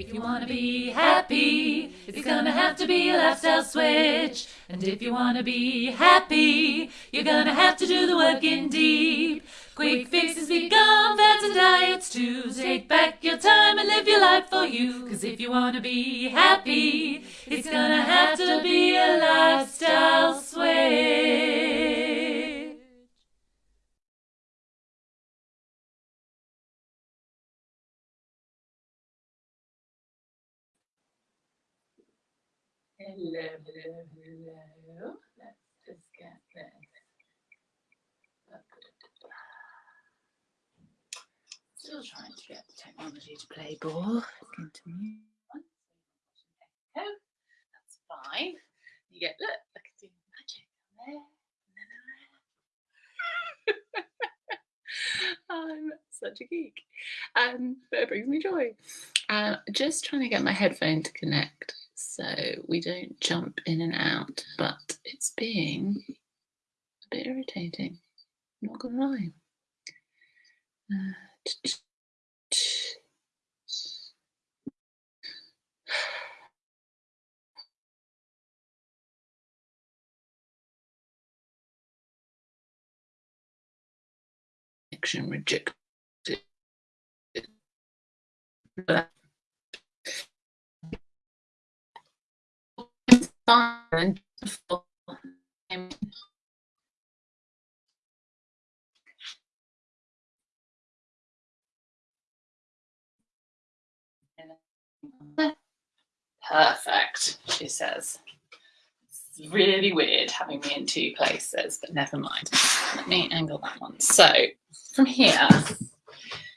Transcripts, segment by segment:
If you wanna be happy, it's gonna have to be a lifestyle switch. And if you wanna be happy, you're gonna have to do the work indeed. Quick fixes become and diets too. Take back your time and live your life for you. Cause if you wanna be happy, it's gonna have to be a lifestyle switch. Hello, hello, hello. Let's just get this. Still trying to get the technology to play ball. That's fine. You get look, I can do magic there. I'm such a geek. Um, but it brings me joy. Um, just trying to get my headphone to connect so we don't jump in and out, but it's being a bit irritating, not gonna lie. Connection rejected Perfect, she says. It's really weird having me in two places, but never mind. Let me angle that one. So from here,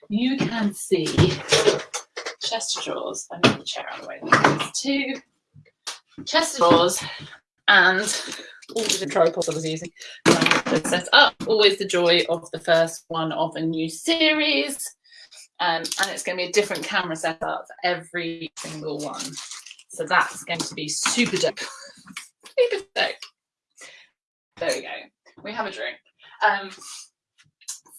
you can see chest drawers. I move the chair out the way. Two chest of drawers and all the tripods I was using set up. Always the joy of the first one of a new series. Um, and it's going to be a different camera setup for every single one. So that's going to be super dope. super dope. There we go. We have a drink. Um,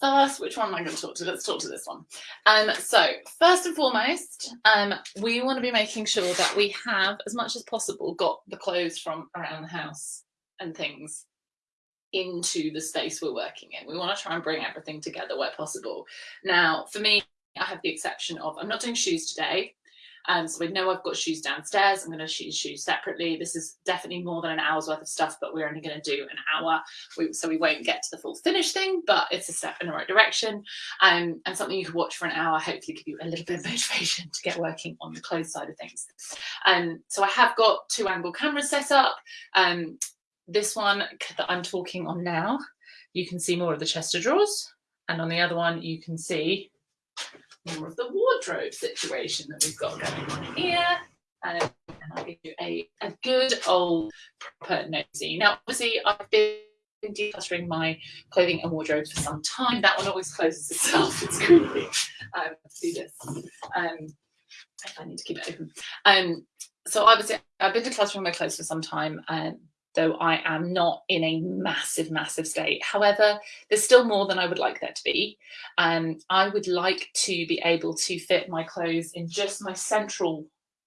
first, which one am I going to talk to? Let's talk to this one. Um, so first and foremost, um, we want to be making sure that we have, as much as possible, got the clothes from around the house and things into the space we're working in. We want to try and bring everything together where possible. Now, for me, I have the exception of, I'm not doing shoes today. Um, so we know I've got shoes downstairs. I'm going to shoot shoes separately. This is definitely more than an hour's worth of stuff, but we're only going to do an hour. We, so we won't get to the full finish thing, but it's a step in the right direction. Um, and something you can watch for an hour, hopefully give you a little bit of motivation to get working on the clothes side of things. Um, so I have got two angle cameras set up. Um, this one that I'm talking on now, you can see more of the chest of drawers. And on the other one, you can see more of the wardrobe situation that we've got going on here. Um, and I'll give you a, a good old proper nosy. Now, obviously, I've been declustering my clothing and wardrobe for some time. That one always closes itself. It's creepy. Um, do this. Um, I need to keep it open. Um, so obviously, I've been decluttering my clothes for some time. Um, though I am not in a massive, massive state. However, there's still more than I would like there to be. Um, I would like to be able to fit my clothes in just my central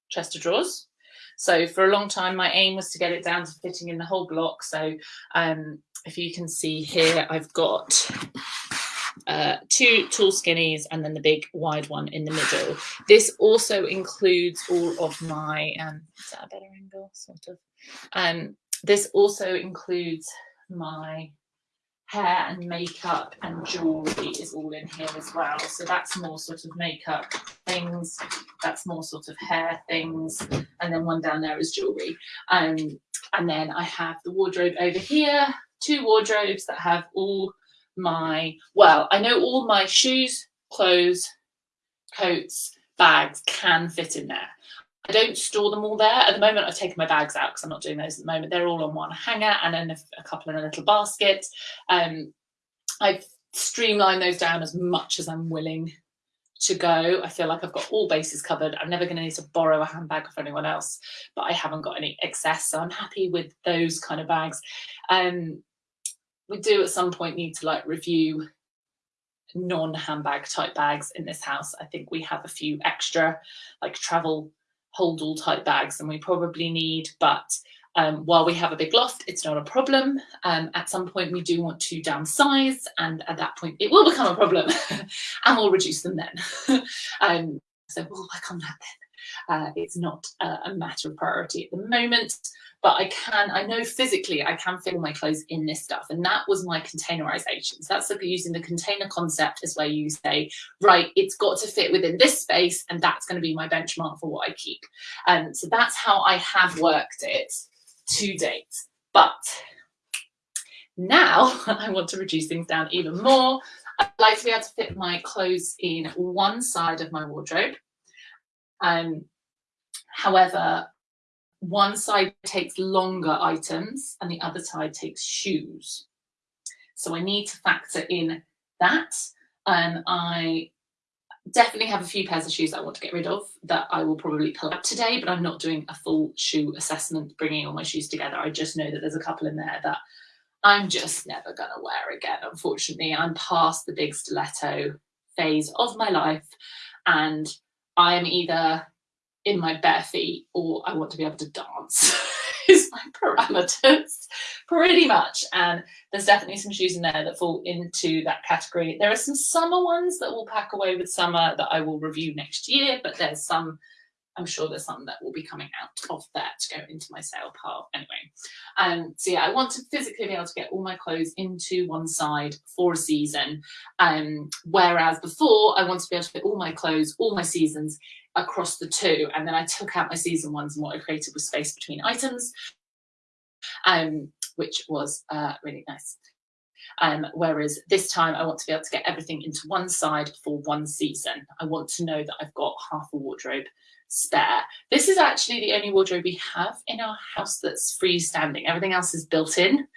chest of drawers. So for a long time, my aim was to get it down to fitting in the whole block. So um, if you can see here, I've got uh, two tall skinnies and then the big wide one in the middle. This also includes all of my, um, is that a better angle? Sort of. Um, this also includes my hair and makeup and jewelry is all in here as well. So that's more sort of makeup things, that's more sort of hair things, and then one down there is jewelry. Um, and then I have the wardrobe over here, two wardrobes that have all my, well, I know all my shoes, clothes, coats, bags can fit in there. I don't store them all there. At the moment, I've taken my bags out because I'm not doing those at the moment. They're all on one hanger and then a, a couple in a little basket. Um, I've streamlined those down as much as I'm willing to go. I feel like I've got all bases covered. I'm never going to need to borrow a handbag from anyone else, but I haven't got any excess. So I'm happy with those kind of bags. Um, we do at some point need to like review non-handbag type bags in this house. I think we have a few extra like travel hold all type bags than we probably need, but um, while we have a big loft, it's not a problem. Um, at some point, we do want to downsize, and at that point, it will become a problem, and we'll reduce them then. um, so we'll work on that then. Uh, it's not a, a matter of priority at the moment but I can, I know physically I can fit my clothes in this stuff. And that was my containerization. So that's using the container concept is where you say, right, it's got to fit within this space and that's going to be my benchmark for what I keep. And so that's how I have worked it to date. But now I want to reduce things down even more. I'd like to be able to fit my clothes in one side of my wardrobe. Um, however, one side takes longer items and the other side takes shoes. So I need to factor in that. And I definitely have a few pairs of shoes I want to get rid of that I will probably pull up today, but I'm not doing a full shoe assessment, bringing all my shoes together. I just know that there's a couple in there that I'm just never going to wear again. Unfortunately, I'm past the big stiletto phase of my life and I'm either in my bare feet or I want to be able to dance is my parameters pretty much. And there's definitely some shoes in there that fall into that category. There are some summer ones that will pack away with summer that I will review next year, but there's some I'm sure there's some that will be coming out of that to go into my sale pile anyway. Um, so yeah, I want to physically be able to get all my clothes into one side for a season. Um, whereas before I wanted to be able to fit all my clothes, all my seasons across the two. And then I took out my season ones and what I created was space between items, um, which was uh, really nice. Um, whereas this time I want to be able to get everything into one side for one season. I want to know that I've got half a wardrobe spare. This is actually the only wardrobe we have in our house that's freestanding. Everything else is built in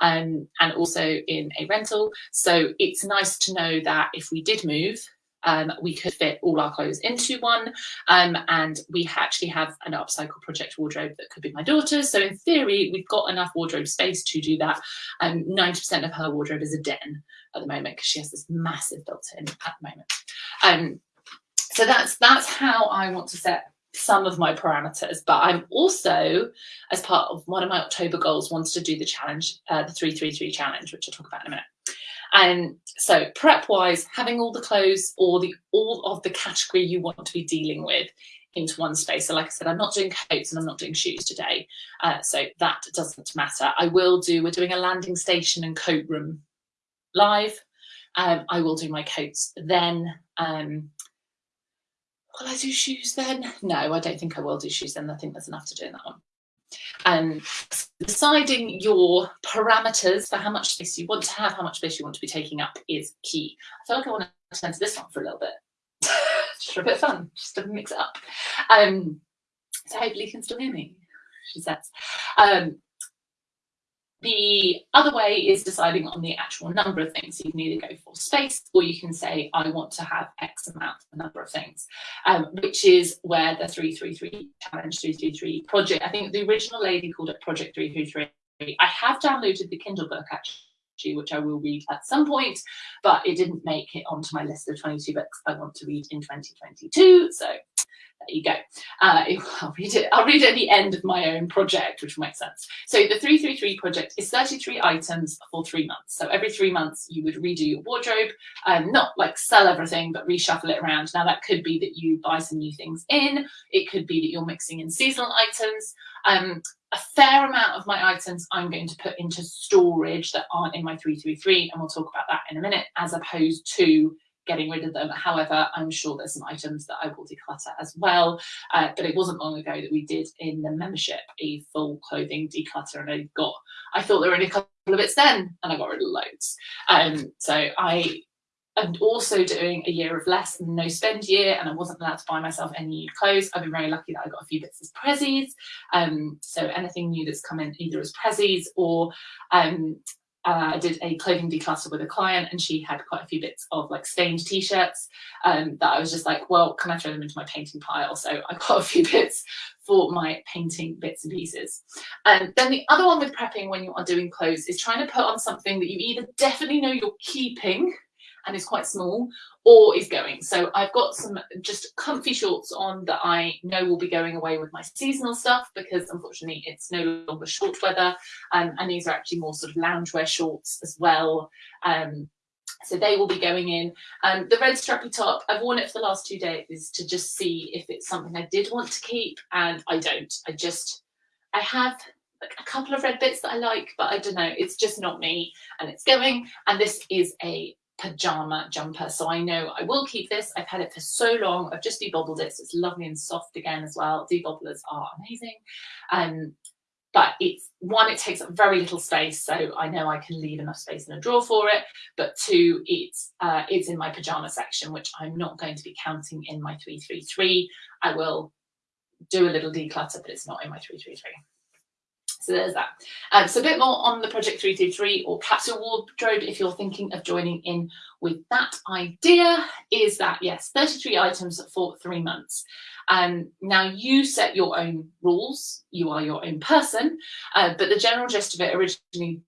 um, and also in a rental. So it's nice to know that if we did move, um, we could fit all our clothes into one um, and we actually have an upcycle project wardrobe that could be my daughter's so in theory we've got enough wardrobe space to do that and 90% of her wardrobe is a den at the moment because she has this massive built-in at the moment um, so that's that's how I want to set some of my parameters but I'm also as part of one of my October goals wants to do the challenge uh, the 333 challenge which I'll talk about in a minute and so prep wise, having all the clothes or the all of the category you want to be dealing with into one space. So like I said, I'm not doing coats and I'm not doing shoes today. Uh, so that doesn't matter. I will do, we're doing a landing station and coat room live. Um, I will do my coats then. Um, will I do shoes then? No, I don't think I will do shoes then. I think there's enough to do in that one. And deciding your parameters for how much space you want to have, how much space you want to be taking up is key. I feel like I want to turn to this one for a little bit. just for a bit of fun, just to mix it up. Um, so hopefully you can still hear me, she says. Um, the other way is deciding on the actual number of things. You can either go for space or you can say, I want to have X amount, a number of things, um, which is where the 333 challenge 333 project, I think the original lady called it Project 333. I have downloaded the Kindle book actually, which I will read at some point, but it didn't make it onto my list of 22 books I want to read in 2022. So there you go. Uh, I'll read it. I'll read it at the end of my own project, which makes sense. So the 333 project is 33 items for three months. So every three months you would redo your wardrobe, um, not like sell everything, but reshuffle it around. Now that could be that you buy some new things in. It could be that you're mixing in seasonal items. Um, a fair amount of my items I'm going to put into storage that aren't in my 333, and we'll talk about that in a minute, as opposed to getting rid of them. However, I'm sure there's some items that I will declutter as well. Uh, but it wasn't long ago that we did in the membership a full clothing declutter and I got, I thought there were only a couple of bits then and I got rid of loads. Um, so I am also doing a year of less and no spend year and I wasn't allowed to buy myself any new clothes. I've been very lucky that I got a few bits as prezzies. Um, so anything new that's come in either as prezzies or um, uh, I did a clothing declutter with a client and she had quite a few bits of like stained t-shirts um, that I was just like, well, can I throw them into my painting pile? So I got a few bits for my painting bits and pieces. And then the other one with prepping when you are doing clothes is trying to put on something that you either definitely know you're keeping and is quite small or is going. So I've got some just comfy shorts on that I know will be going away with my seasonal stuff because unfortunately it's no longer short weather. Um, and these are actually more sort of loungewear shorts as well. Um, so they will be going in. Um, the red strappy top, I've worn it for the last two days to just see if it's something I did want to keep and I don't. I just, I have a couple of red bits that I like, but I don't know, it's just not me and it's going. And this is a pajama jumper. So I know I will keep this. I've had it for so long. I've just debobbled it. So it's lovely and soft again as well. Debobblers are amazing. Um, but it's one, it takes up very little space. So I know I can leave enough space in a drawer for it. But two, it's, uh, it's in my pajama section, which I'm not going to be counting in my 333. I will do a little declutter, but it's not in my 333. So there's that. Um, so a bit more on the Project 333 or capsule wardrobe if you're thinking of joining in with that idea is that yes, 33 items for three months. Um, now you set your own rules, you are your own person, uh, but the general gist of it originally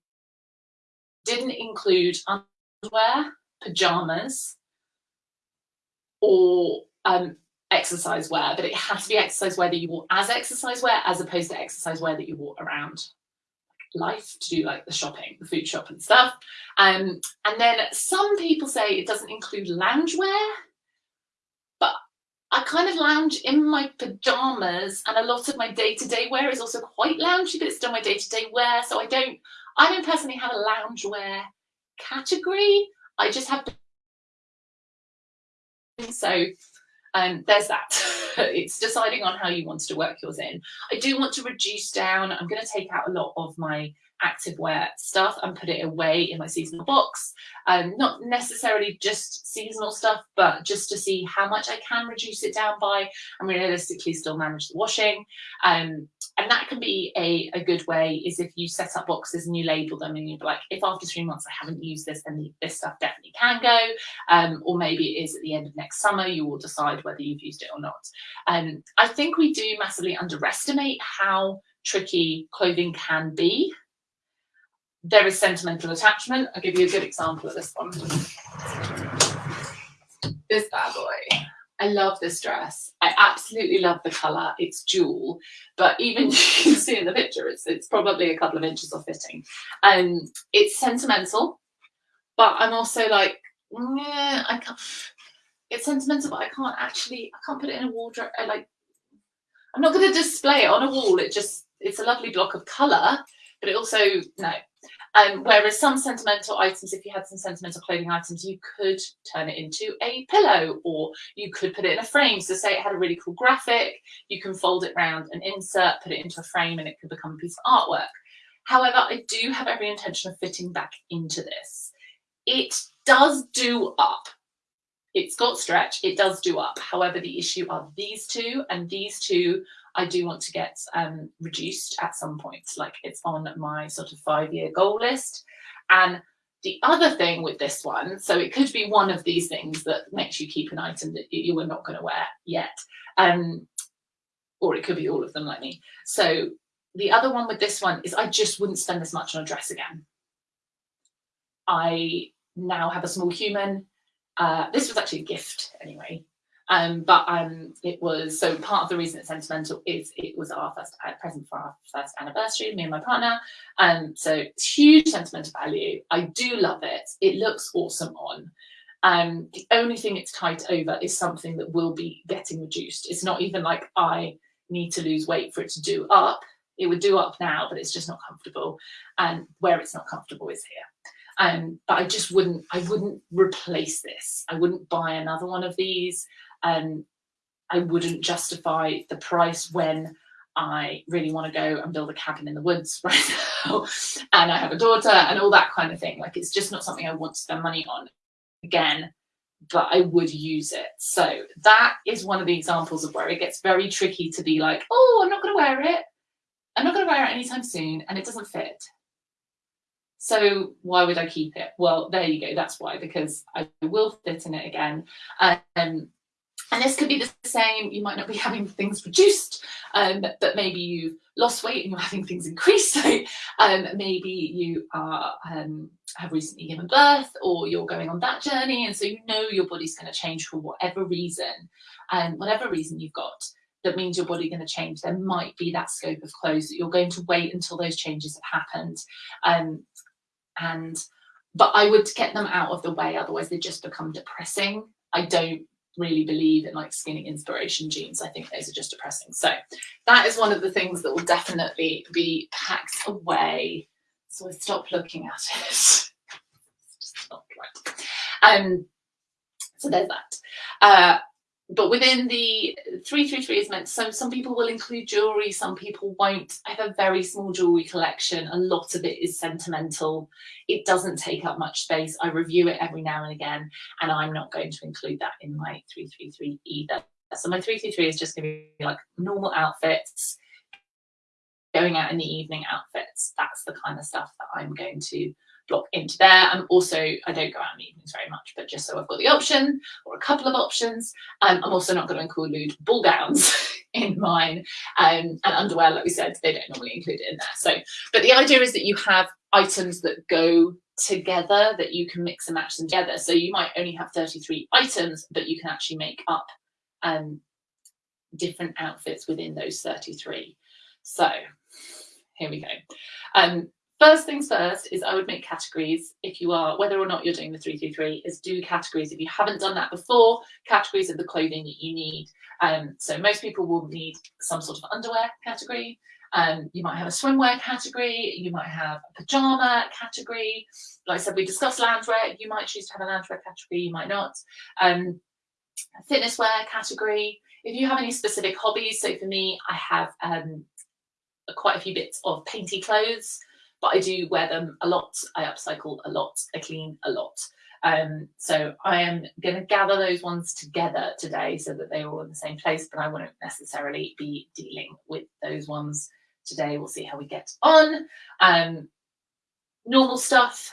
didn't include underwear, pajamas, or um, exercise wear, but it has to be exercise wear that you wore as exercise wear as opposed to exercise wear that you wore around life to do like the shopping, the food shop and stuff. Um, and then some people say it doesn't include loungewear, but I kind of lounge in my pajamas and a lot of my day-to-day -day wear is also quite loungy, but it's still my day-to-day -day wear. So I don't, I don't personally have a loungewear category. I just have so um, there's that. it's deciding on how you wanted to work yours in. I do want to reduce down. I'm going to take out a lot of my active wear stuff and put it away in my seasonal box. Um, not necessarily just seasonal stuff, but just to see how much I can reduce it down by and realistically still manage the washing. Um, and that can be a, a good way is if you set up boxes and you label them and you're like, if after three months I haven't used this, then this stuff definitely can go. Um, or maybe it is at the end of next summer, you will decide whether you've used it or not. Um, I think we do massively underestimate how tricky clothing can be there is sentimental attachment. I'll give you a good example of this one. This bad boy. I love this dress. I absolutely love the colour. It's jewel, but even you can see in the picture, it's it's probably a couple of inches off fitting. And um, it's sentimental, but I'm also like, yeah, I can't. It's sentimental, but I can't actually. I can't put it in a wardrobe. I like. I'm not going to display it on a wall. It just it's a lovely block of colour, but it also no. Um, whereas some sentimental items, if you had some sentimental clothing items, you could turn it into a pillow or you could put it in a frame. So say it had a really cool graphic, you can fold it round and insert, put it into a frame and it could become a piece of artwork. However, I do have every intention of fitting back into this. It does do up. It's got stretch, it does do up. However, the issue are these two and these two I do want to get um, reduced at some point. Like it's on my sort of five year goal list. And the other thing with this one, so it could be one of these things that makes you keep an item that you were not going to wear yet. Um, or it could be all of them like me. So the other one with this one is I just wouldn't spend this much on a dress again. I now have a small human. Uh, this was actually a gift anyway. Um, but um, it was, so part of the reason it's sentimental is it was our first uh, present for our first anniversary, me and my partner. Um, so it's huge sentimental value. I do love it. It looks awesome on. Um, the only thing it's tight over is something that will be getting reduced. It's not even like I need to lose weight for it to do up. It would do up now, but it's just not comfortable. And where it's not comfortable is here. Um, but I just wouldn't, I wouldn't replace this. I wouldn't buy another one of these um, I wouldn't justify the price when I really want to go and build a cabin in the woods right now and I have a daughter and all that kind of thing. Like it's just not something I want to spend money on again, but I would use it. So that is one of the examples of where it gets very tricky to be like, oh, I'm not going to wear it. I'm not going to wear it anytime soon and it doesn't fit. So why would I keep it? Well, there you go. That's why, because I will fit in it again. Um, and this could be the same, you might not be having things reduced, um, but maybe you've lost weight and you're having things increase. So um, maybe you are um, have recently given birth or you're going on that journey and so you know your body's going to change for whatever reason and whatever reason you've got that means your body going to change there might be that scope of clothes that you're going to wait until those changes have happened um, and but i would get them out of the way otherwise they just become depressing. I don't really believe in like skinny inspiration jeans i think those are just depressing. So that is one of the things that will definitely be packed away. So i stop looking at it. Not right. Um so there's that. Uh but within the 333 is meant so some people will include jewelry some people won't. I have a very small jewelry collection. A lot of it is sentimental. It doesn't take up much space. I review it every now and again and i'm not going to include that in my 333 either. So my 333 is just going to be like normal outfits going out in the evening outfits. That's the kind of stuff that i'm going to block into there. I'm also, I don't go out in the evenings very much, but just so I've got the option or a couple of options. Um, I'm also not going to include ball gowns in mine um, and underwear, like we said, they don't normally include it in there. So, but the idea is that you have items that go together that you can mix and match them together. So you might only have 33 items, but you can actually make up um, different outfits within those 33. So here we go. Um, First things first is I would make categories if you are, whether or not you're doing the 333, is do categories. If you haven't done that before, categories of the clothing that you need. Um, so most people will need some sort of underwear category. Um, you might have a swimwear category, you might have a pajama category. Like I said, we discussed loungewear. You might choose to have a loungewear category, you might not. Um, fitness wear category. If you have any specific hobbies, so for me, I have um, quite a few bits of painty clothes but I do wear them a lot. I upcycle a lot. I clean a lot. Um, so I am going to gather those ones together today so that they're all in the same place, but I won't necessarily be dealing with those ones today. We'll see how we get on. Um, normal stuff,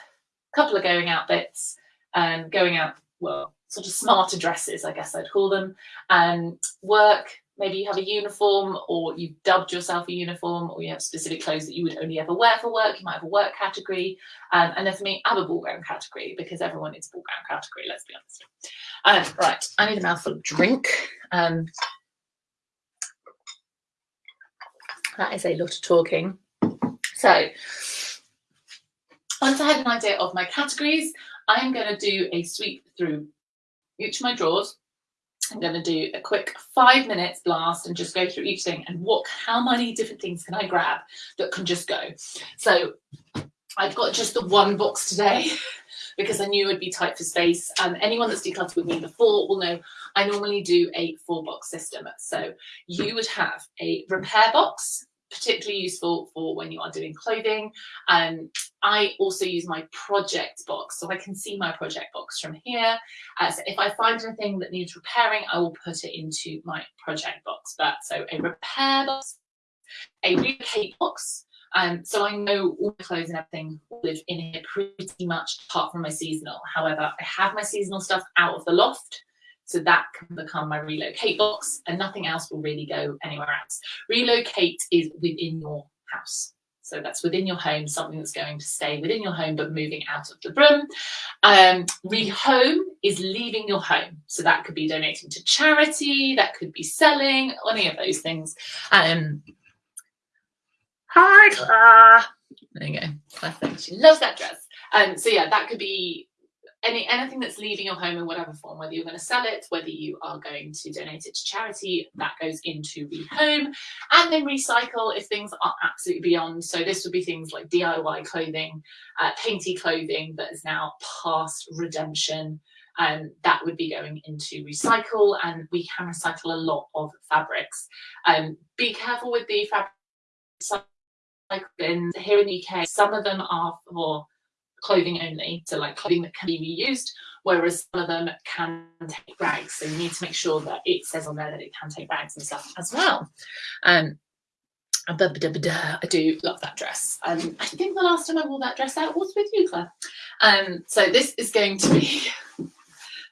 a couple of going out bits, um, going out, well, sort of smarter dresses, I guess I'd call them, um, work, maybe you have a uniform or you've dubbed yourself a uniform or you have specific clothes that you would only ever wear for work. You might have a work category. Um, and then for me, I have a ball gown category because everyone a ball gown category, let's be honest. Um, right, I need a mouthful of drink. Um, that is a lot of talking. So once I had an idea of my categories, I'm going to do a sweep through each of my drawers I'm going to do a quick five minutes blast and just go through each thing and what, how many different things can I grab that can just go. So I've got just the one box today because I knew it would be tight for space. Um, anyone that's decluttered with me before will know I normally do a four box system. So you would have a repair box, particularly useful for when you are doing clothing. Um, I also use my project box, so I can see my project box from here. Uh, so if I find anything that needs repairing, I will put it into my project box. But so a repair box, a relocate box, um, so I know all the clothes and everything live in here pretty much apart from my seasonal. However, I have my seasonal stuff out of the loft. So that can become my relocate box and nothing else will really go anywhere else. Relocate is within your house. So that's within your home, something that's going to stay within your home but moving out of the room. Um, rehome is leaving your home. So that could be donating to charity, that could be selling, any of those things. Um, hi, Claire. There you go. Claire she loves that dress. Um, so yeah, that could be any anything that's leaving your home in whatever form, whether you're going to sell it, whether you are going to donate it to charity, that goes into rehome, and then recycle if things are absolutely beyond. So this would be things like DIY clothing, uh, painty clothing that is now past redemption. and um, that would be going into recycle, and we can recycle a lot of fabrics. Um, be careful with the fabric bins here in the UK. Some of them are for clothing only, so like clothing that can be reused, whereas some of them can take bags. So you need to make sure that it says on there that it can take bags and stuff as well. Um, I do love that dress. Um, I think the last time I wore that dress out was with you, Claire. Um, so this is going to be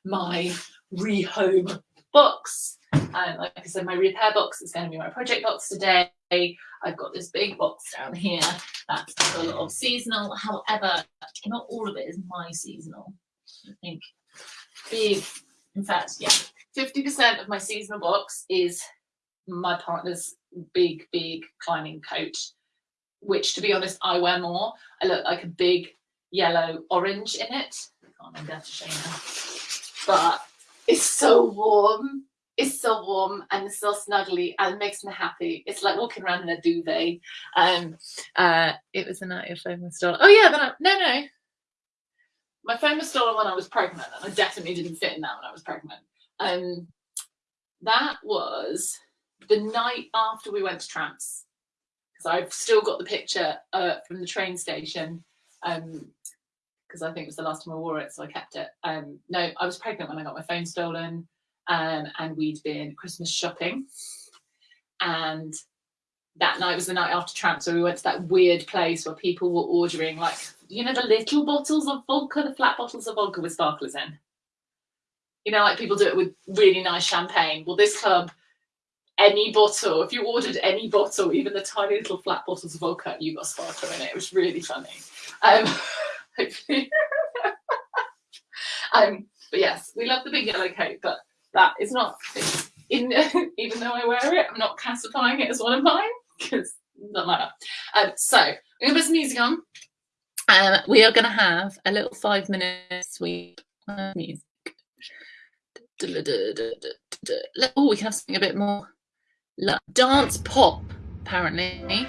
my rehome box. Um, like I said, my repair box is going to be my project box today. I've got this big box down here That's full of seasonal. However, not all of it is my seasonal. I think big, in fact, yeah, 50% of my seasonal box is my partner's big, big climbing coat, which to be honest, I wear more. I look like a big yellow orange in it. I can't remember to show you now. But it's so warm. It's so warm and so snuggly and makes me happy. It's like walking around in a duvet. Um, uh, it was the night your phone was stolen. Oh yeah, then I, no, no. My phone was stolen when I was pregnant, and I definitely didn't fit in that when I was pregnant. Um, that was the night after we went to Tramps, because I've still got the picture uh, from the train station. Um, because I think it was the last time I wore it, so I kept it. Um, no, I was pregnant when I got my phone stolen, um, and we'd been Christmas shopping, and that night was the night after Tramp, so we went to that weird place where people were ordering like you know the little bottles of vodka, the flat bottles of vodka with sparklers in. You know, like people do it with really nice champagne. Well, this club, any bottle, if you ordered any bottle, even the tiny little flat bottles of vodka, you got sparkler in it. It was really funny. Um, hopefully. um, but yes, we love the big yellow coat, but that is not in even though I wear it, I'm not classifying it as one of mine because doesn't matter. Um, so we're gonna put some music on. Um, we are gonna have a little five minute sweep of music. Oh, we can have something a bit more dance pop, apparently.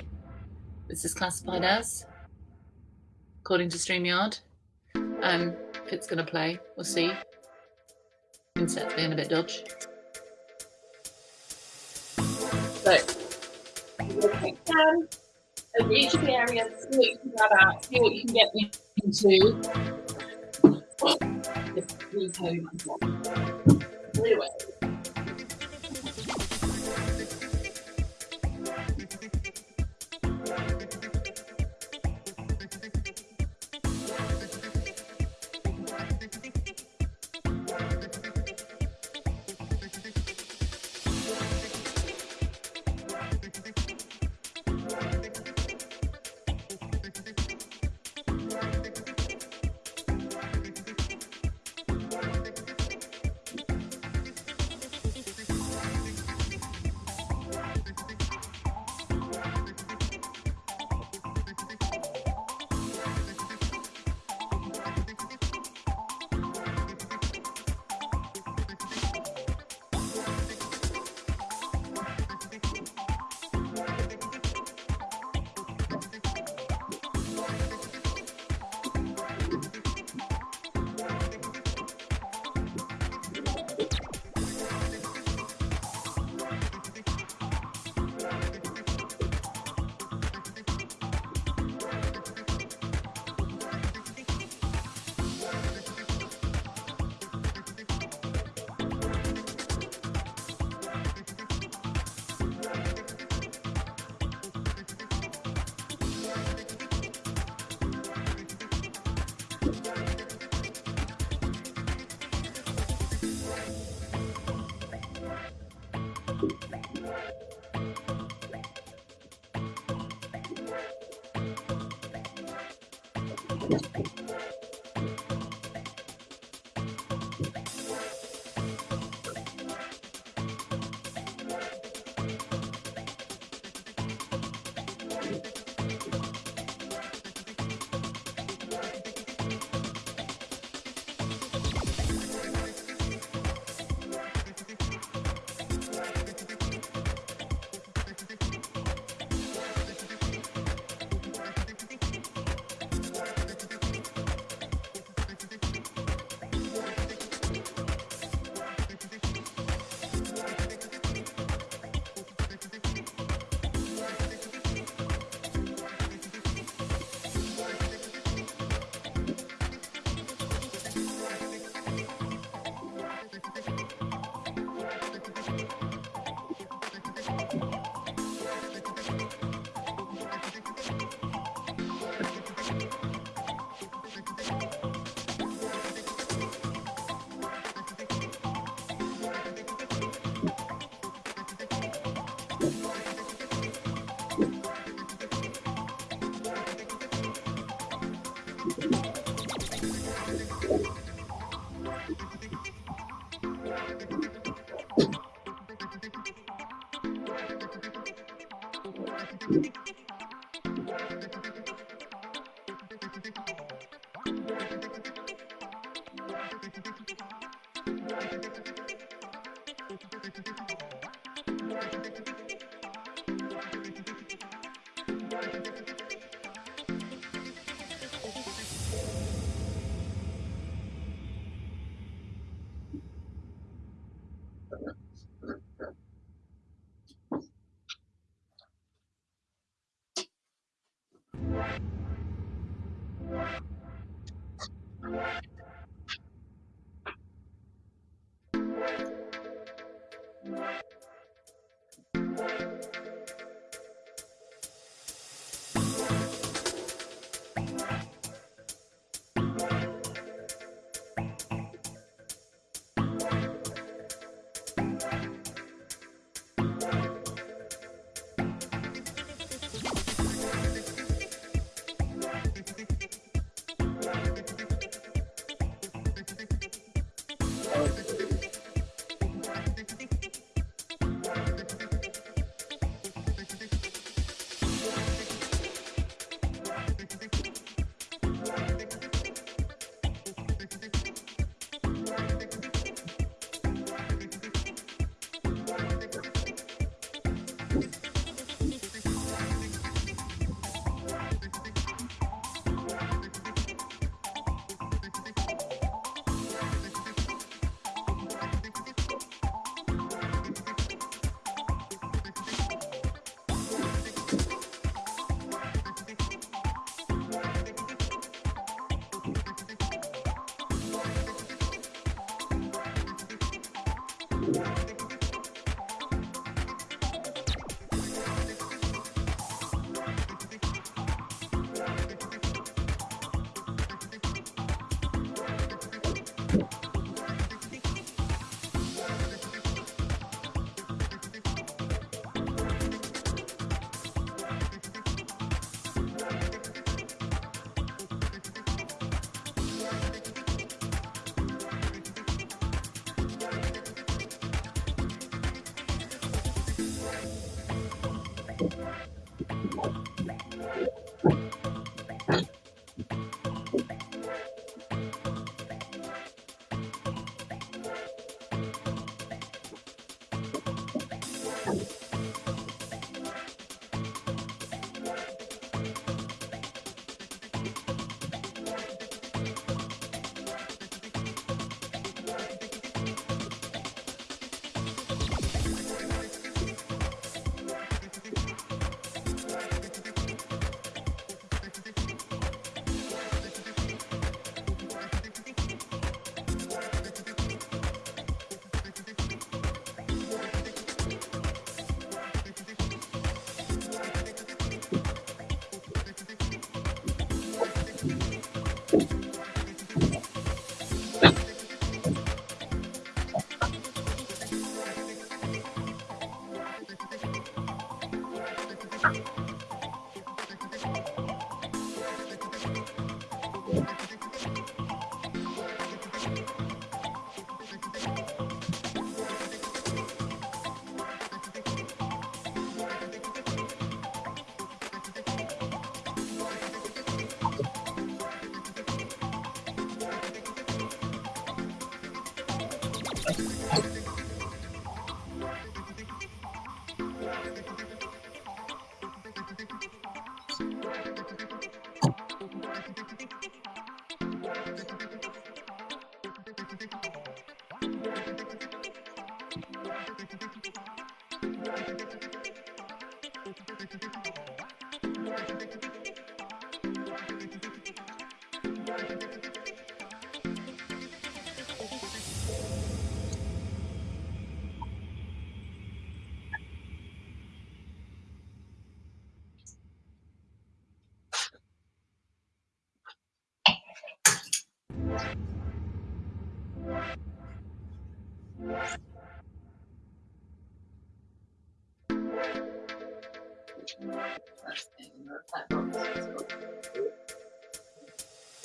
This is classified as according to StreamYard. Um, if it's going to play, we'll see. Being a bit dodge. Um, so, each of the areas, see what you can out, see what you can get into. Anyway. く。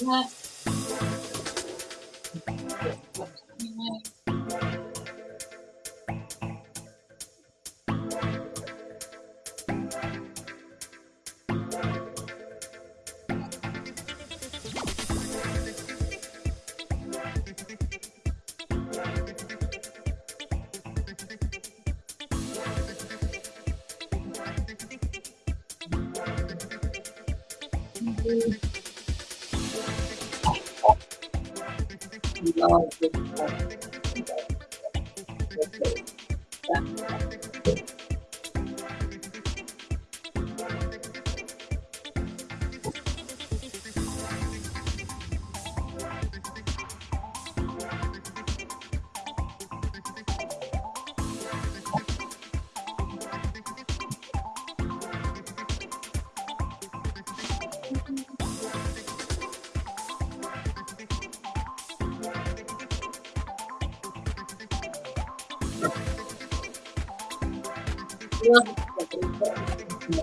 Yeah. Obrigado. Yeah,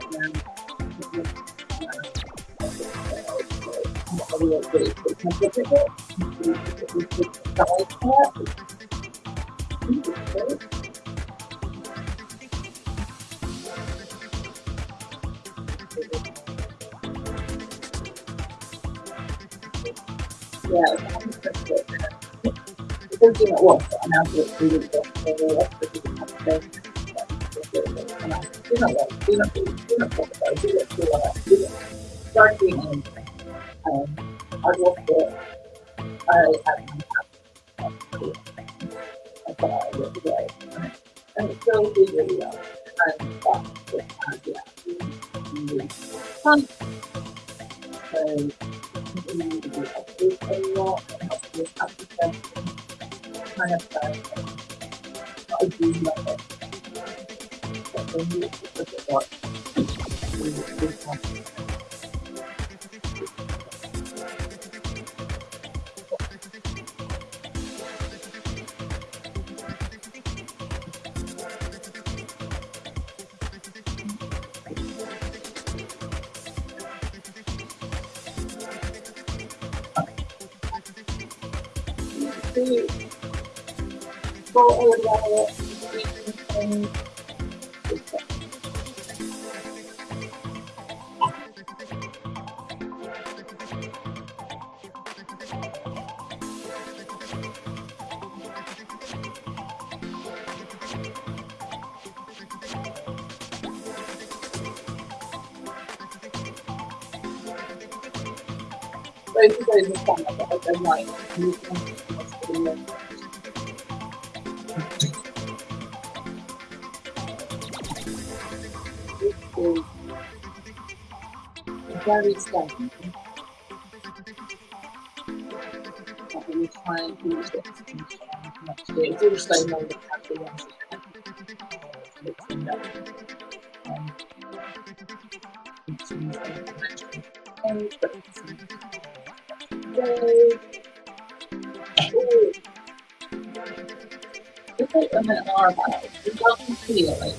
because you know what, and I'll do it. through the do not I I I and really fun.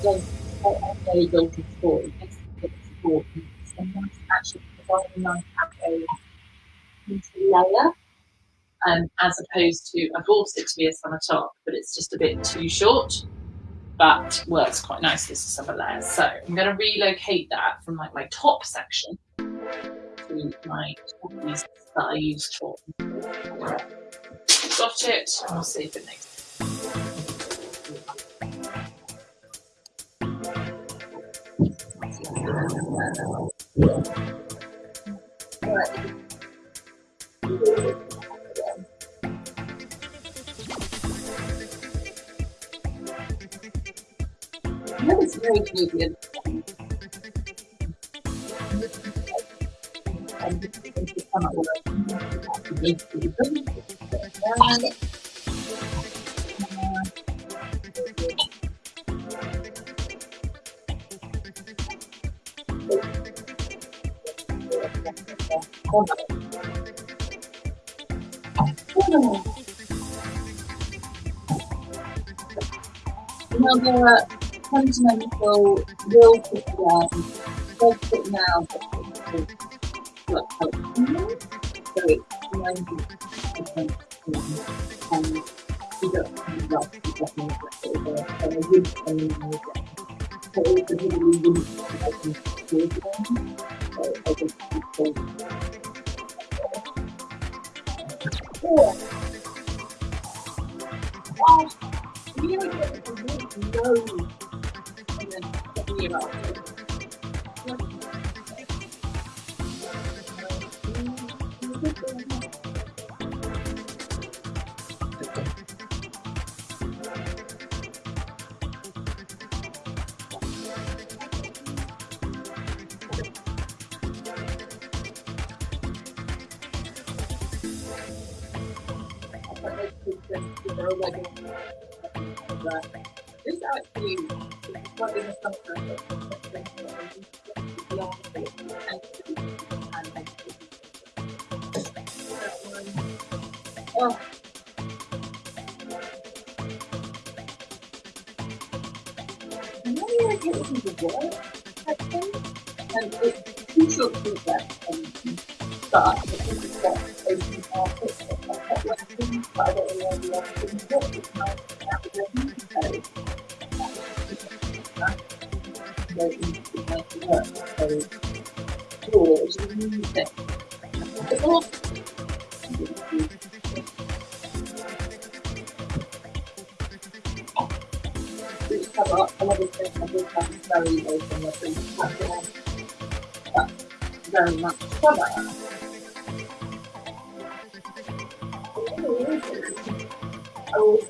Feel like it does what a very guilty story. It makes it support sometimes actually providing nice a layer. Um, as opposed to I bought it to be a summer top, but it's just a bit too short. But works quite nicely as a summer layer. So I'm going to relocate that from like my top section to my toppies that I used for. Got it. and I'll see if it makes Right. That is very Canadian. And to are continental will down, will put now, what help. So it's ninety percent and we don't what it is,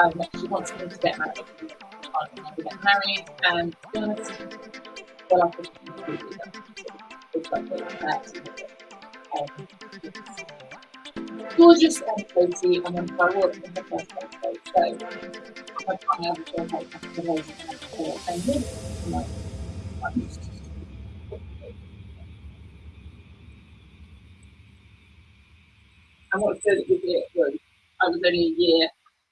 Um, she wants me to get married. I can't never get married, and to be honest, well, do that. That. Um, gorgeous and cozy, and then I walked in the first place, so I can't ever feel like that's the way I live. Like, and what's good with it was I was only a year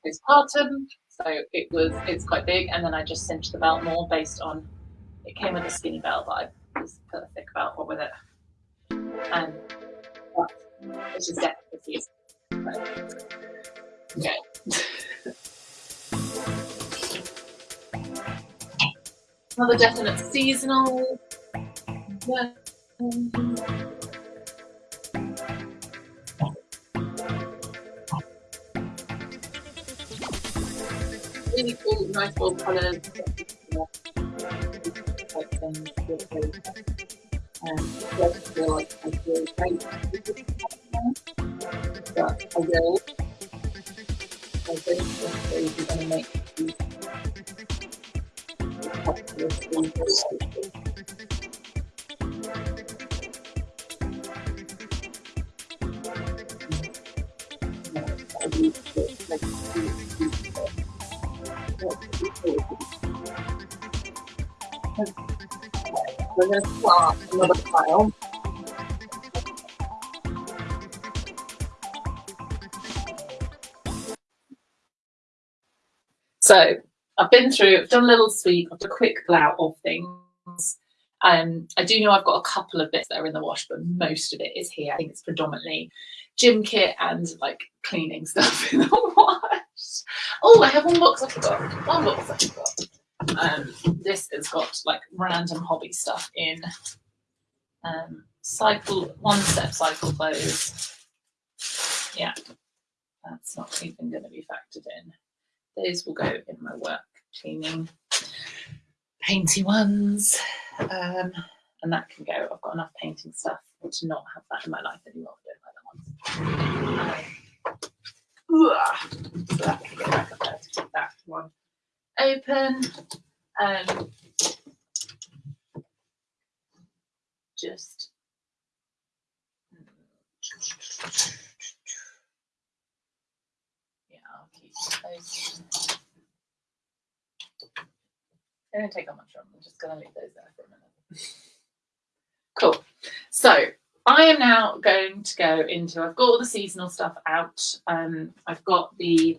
postpartum, so it was it's quite big, and then I just cinched the belt more based on it came with a skinny belt, but I was put a thick belt on with it, and but it's just definitely season. Okay. Another definite seasonal. Yeah. Really cool, nice bold colours. Um, I feel like I feel great. But I will. I don't they're going to make these popular things. We're going to start another pile. So I've been through, I've done a little sweep, I've done a quick glout of things. Um, I do know I've got a couple of bits that are in the wash, but most of it is here. I think it's predominantly gym kit and like cleaning stuff in the wash. Oh, I have one box I forgot. One box I forgot. Um, this has got like random hobby stuff in. Um, cycle, one step cycle clothes. Yeah, that's not even going to be factored in. Those will go in my work cleaning painty ones. Um, and that can go. I've got enough painting stuff to not have that in my life anymore. I don't like that one. Um. So that can go back up there to keep that one open. Um, just yeah, I'll keep those. They don't take that much room. I'm just going to leave those there for a minute. cool. So I am now going to go into. I've got all the seasonal stuff out. Um, I've got the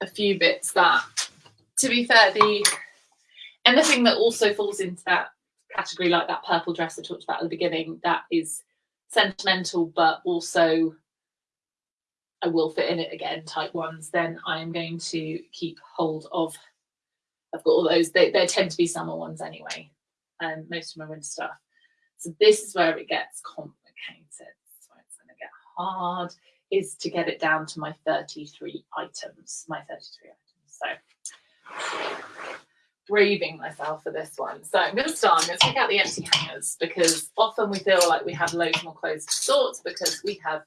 a few bits that, to be fair, the anything that also falls into that category like that purple dress I talked about at the beginning, that is sentimental, but also I will fit in it again type ones, then I am going to keep hold of, I've got all those, they, they tend to be summer ones anyway, and um, most of my winter stuff. So this is where it gets complicated. It's going to get hard, is to get it down to my 33 items, my 33 items. So braving myself for this one. So I'm going to start, I'm going to take out the empty hangers because often we feel like we have loads more clothes to sort because we have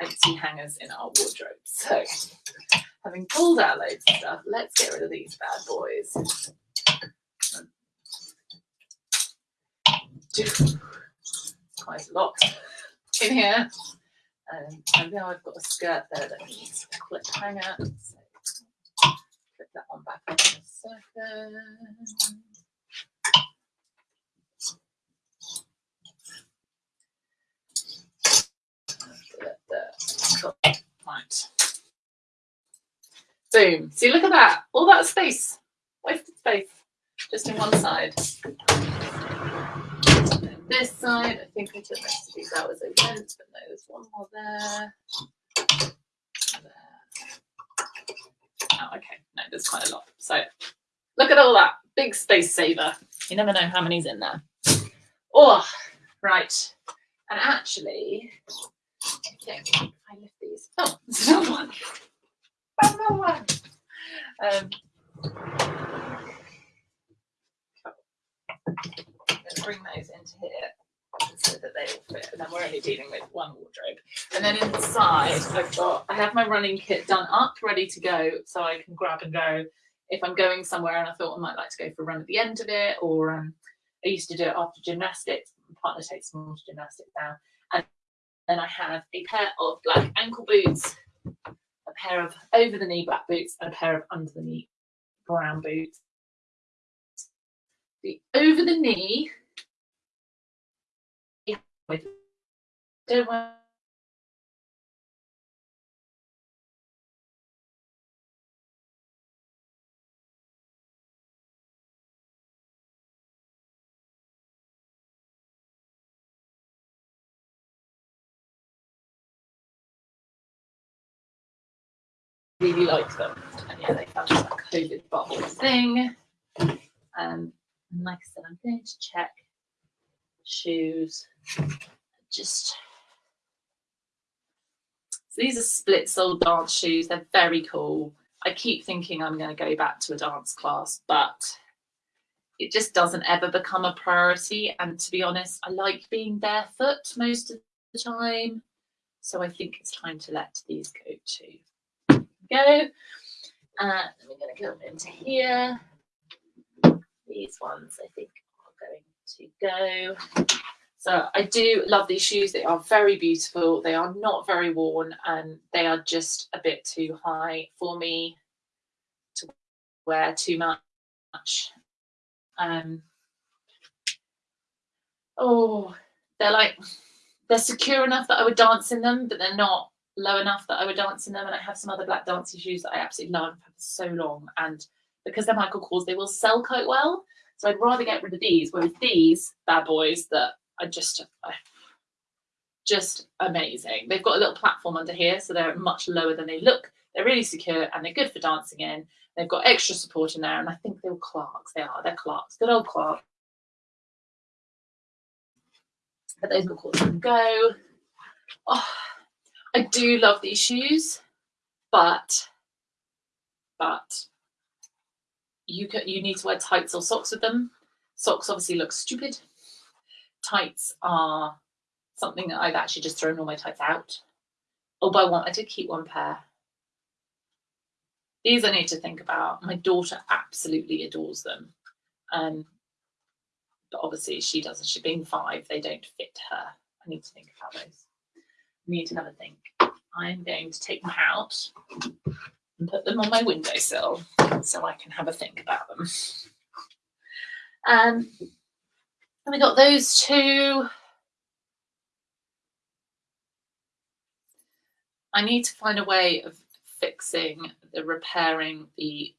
empty hangers in our wardrobe. So having pulled out loads of stuff, let's get rid of these bad boys. Quite a lot in here. Um, and now I've got a skirt there that needs a clip hanger. So clip that one back in a second. Right. Boom. See, look at that. All that space. Wasted space. Just in one side. This side, I think I took most of these out as I went, but no, there's one more there. there. Oh, okay. No, there's quite a lot. So look at all that. Big space saver. You never know how many's in there. Oh, right. And actually, think I lift these. Oh, there's another one. Another one. Um, I'm going to bring those into here so that they all fit. And then we're only dealing with one wardrobe. And then inside, I've got, I have my running kit done up, ready to go, so I can grab and go if I'm going somewhere and I thought I might like to go for a run at the end of it, or um, I used to do it after gymnastics. My partner takes me to gymnastics now. And then I have a pair of black ankle boots, a pair of over the knee black boots, and a pair of under the knee brown boots. The over the knee don't want really like them. And yeah, they found that COVID bubble thing. Um, and like I said, I'm going to check shoes. Just so these are split sole dance shoes. They're very cool. I keep thinking I'm going to go back to a dance class, but it just doesn't ever become a priority. And to be honest, I like being barefoot most of the time. So I think it's time to let these go too go. Uh, we're going to go into here. These ones I think are going to go. So I do love these shoes. They are very beautiful. They are not very worn and they are just a bit too high for me to wear too much. Um, oh, they're like, they're secure enough that I would dance in them, but they're not low enough that I would dance in them. And I have some other black dancing shoes that I absolutely love. Had so long. And because they're Michael Kors, they will sell quite well. So I'd rather get rid of these. Whereas these bad boys that are just, uh, just amazing. They've got a little platform under here, so they're much lower than they look. They're really secure and they're good for dancing in. They've got extra support in there, and I think they're Clarks. They are. They're Clarks. Good old Clarks. But those will call them go. Oh, I do love these shoes, but but you can you need to wear tights or socks with them. Socks obviously look stupid. Tights are something that I've actually just thrown all my tights out. Although I want, I did keep one pair. These I need to think about. My daughter absolutely adores them. Um, but obviously she doesn't. She being five, they don't fit her. I need to think about those I need to have a think. I'm going to take them out and put them on my windowsill so I can have a think about them. Um, and we got those two. I need to find a way of fixing the repairing the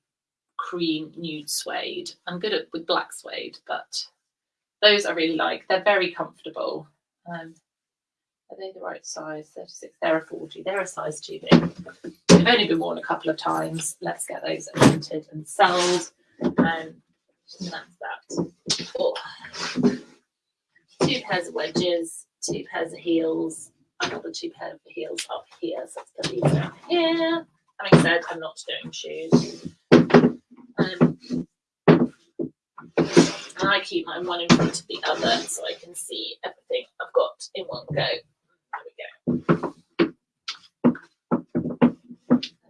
cream nude suede. I'm good at with black suede, but Those I really like. They're very comfortable. Um, are they the right size? 36. They're a 40. They're a size too big. They've only been worn a couple of times. Let's get those printed and sold. Um, and that's that. Oh. Two pairs of wedges, two pairs of heels. Another two pairs of heels up here. So let's put these down here. Having said, I'm not doing shoes. Um, and I keep mine one in front of the other so I can see everything I've got in one go. There we go.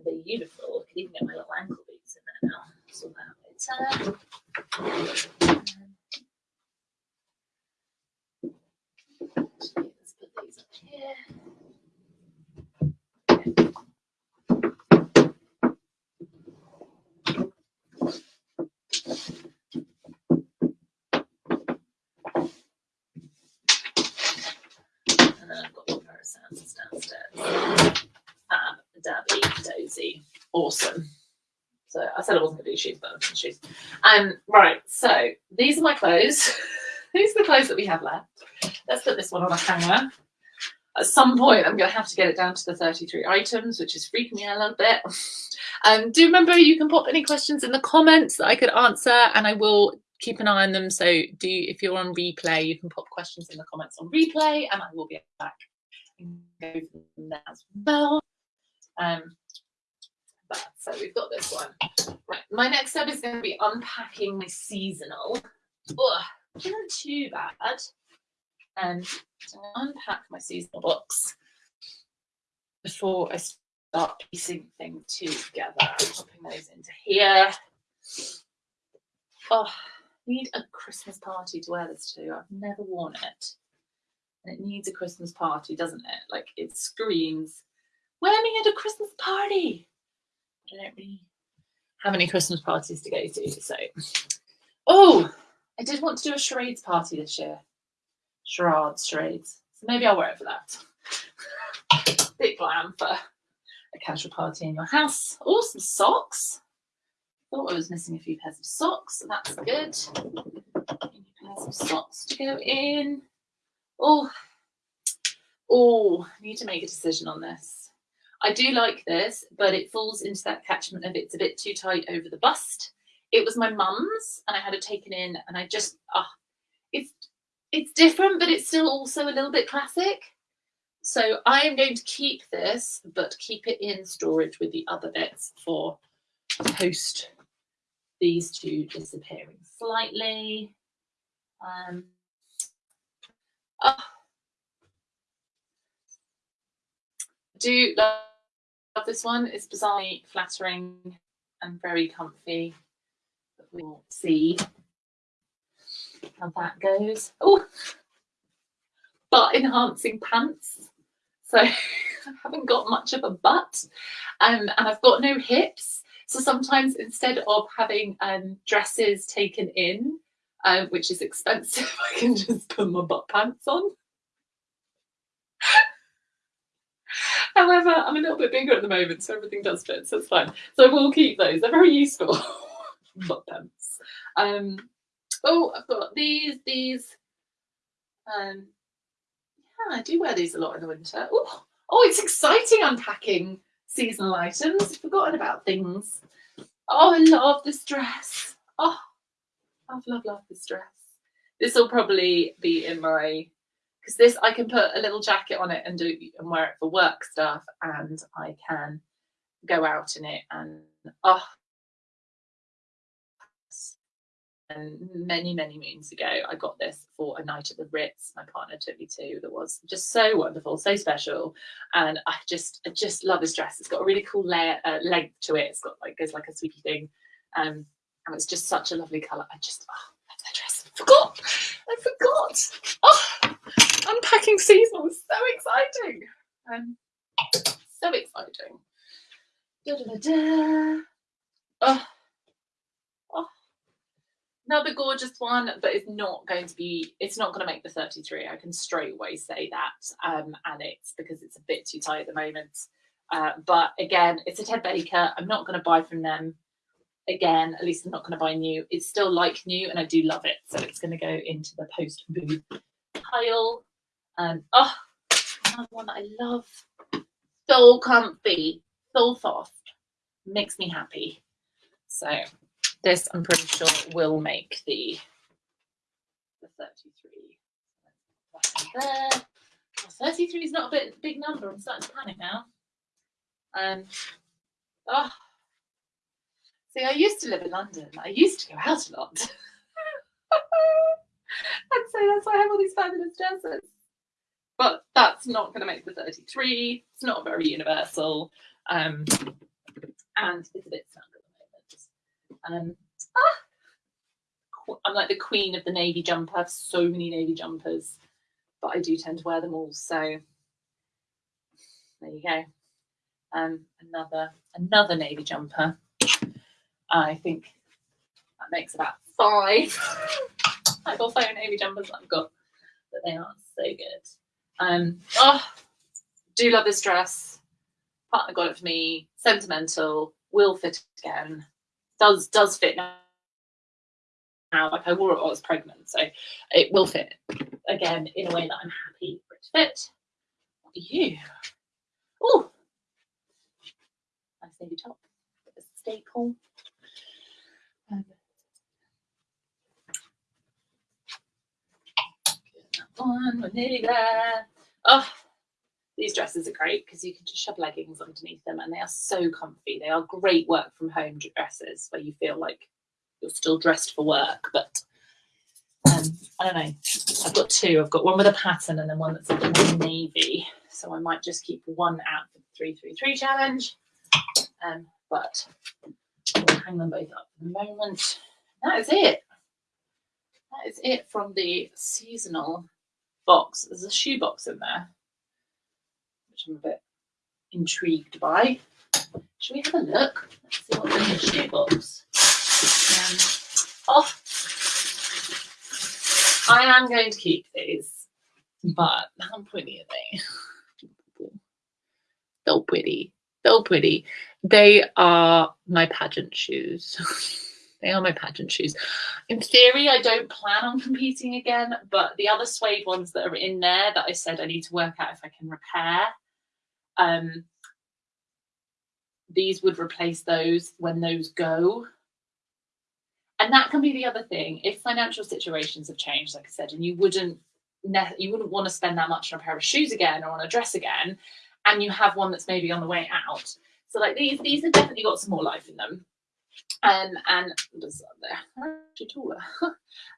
they're beautiful. I can even get my little ankle boots in there now. So that later. Actually, let's put these up here. And then Of sandals downstairs. Fab, dabby, dozy, awesome. So I said I wasn't going to do shoes, but I'm doing shoes. Um, right, so these are my clothes. these are the clothes that we have left. Let's put this one on a hanger. At some point, I'm going to have to get it down to the 33 items, which is freaking me out a little bit. Um, do remember you can pop any questions in the comments that I could answer, and I will keep an eye on them. So do if you're on replay, you can pop questions in the comments on replay, and I will be back as well. Um, but, so we've got this one. Right, my next step is going to be unpacking my seasonal. Ugh, isn't too bad. And so going to unpack my seasonal books before I start piecing things together. I'm popping those into here. Oh, need a Christmas party to wear this to. I've never worn it. And it needs a Christmas party, doesn't it? Like it screams, wear me at a Christmas party. I don't really have any Christmas parties to go to. So, oh, I did want to do a charades party this year. Charades, charades. So maybe I'll wear it for that. Bit glam for a casual party in your house. Oh, some socks. Thought I was missing a few pairs of socks, so that's good. Pairs of socks to go in. Oh, oh, I need to make a decision on this. I do like this, but it falls into that catchment of it's a bit too tight over the bust. It was my mum's, and I had it taken in, and I just ah, it's it's different, but it's still also a little bit classic. So I am going to keep this, but keep it in storage with the other bits for post these two disappearing slightly. Um, oh, I do love this one. It's bizarrely flattering and very comfy. But we'll see how that goes. Oh, butt enhancing pants. So I haven't got much of a butt um, and I've got no hips. So sometimes instead of having um, dresses taken in, uh, which is expensive, I can just put my butt pants on. However, I'm a little bit bigger at the moment, so everything does fit, so it's fine. So I will keep those. They're very useful. butt pants. Um, oh, I've got these, these. Um, yeah, I do wear these a lot in the winter. Oh, oh, it's exciting unpacking seasonal items. Forgotten about things. Oh, I love this dress. Oh, love, love, love this dress. This will probably be in my because this I can put a little jacket on it and do and wear it for work stuff, and I can go out in it and oh and many, many moons ago, I got this for a night at the Ritz. My partner took me to that was just so wonderful, so special, and I just, I just love this dress. It's got a really cool layer, uh, length to it. It's got like goes like a sweepy thing, um, and it's just such a lovely colour. I just, oh, that dress. I forgot, I forgot. Oh, unpacking season was so exciting, um, so exciting. Da, da, da, da. Oh, another gorgeous one, but it's not going to be, it's not going to make the 33. I can straight away say that. Um, and it's because it's a bit too tight at the moment. Uh, but again, it's a Ted Baker. I'm not going to buy from them again, at least I'm not going to buy new. It's still like new and I do love it. So it's going to go into the post booth pile. And oh, another one that I love. So comfy, so soft, makes me happy. So this I'm pretty sure will make the, the 33. There. Oh, 33 is not a bit big number. I'm starting to panic now. Um, oh, see, I used to live in London. I used to go out a lot. I'd say that's why I have all these fabulous dresses. But that's not going to make the 33. It's not very universal. Um, and it's a bit. Um, ah, I'm like the queen of the navy jumper. I have so many navy jumpers, but I do tend to wear them all. So there you go. Um, another another navy jumper. I think that makes about five. I've got five navy jumpers that I've got, but they are so good. Um, oh, do love this dress. Partner got it for me. Sentimental. Will fit again. Does does fit now. Now, like I wore it while I was pregnant, so it will fit again in a way that I'm happy for it to fit. What you? Oh, nice navy top. Staple. Um, one, we're nearly there. Oh, these dresses are great because you can just shove leggings underneath them and they are so comfy. They are great work from home dresses where you feel like you're still dressed for work, but um, I don't know. I've got two. I've got one with a pattern and then one that's a navy. So I might just keep one out for the 333 challenge. Um, but I'll hang them both up for the moment. That is it. That is it from the seasonal box. There's a shoe box in there, which I'm a bit intrigued by. Should we have a look? Let's see what's in the shoe box. Um, oh, I am going to keep these, but how pretty are they? So pretty, so pretty. They are my pageant shoes. They are my pageant shoes. In theory, I don't plan on competing again, but the other suede ones that are in there that I said I need to work out if I can repair, um, these would replace those when those go. And that can be the other thing. If financial situations have changed, like I said, and you wouldn't you wouldn't want to spend that much on a pair of shoes again or on a dress again, and you have one that's maybe on the way out. So like these, these have definitely got some more life in them. Um, and there actually taller.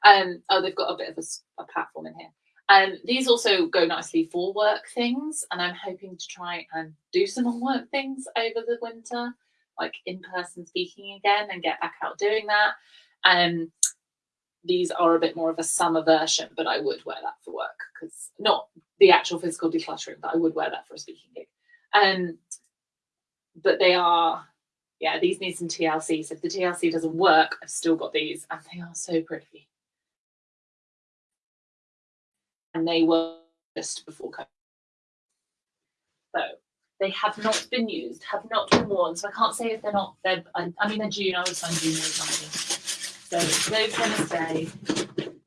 um, oh, they've got a bit of a, a platform in here. Um, these also go nicely for work things, and I'm hoping to try and do some more work things over the winter, like in-person speaking again, and get back out doing that. Um, these are a bit more of a summer version, but I would wear that for work because not the actual physical decluttering, but I would wear that for a speaking gig. Um, but they are yeah, these need some TLC. So if the TLC doesn't work, I've still got these and they are so pretty. And they were just before COVID. So they have not been used, have not been worn. So I can't say if they're not, they're, I, I mean, they're June, I was finding June So those are going to stay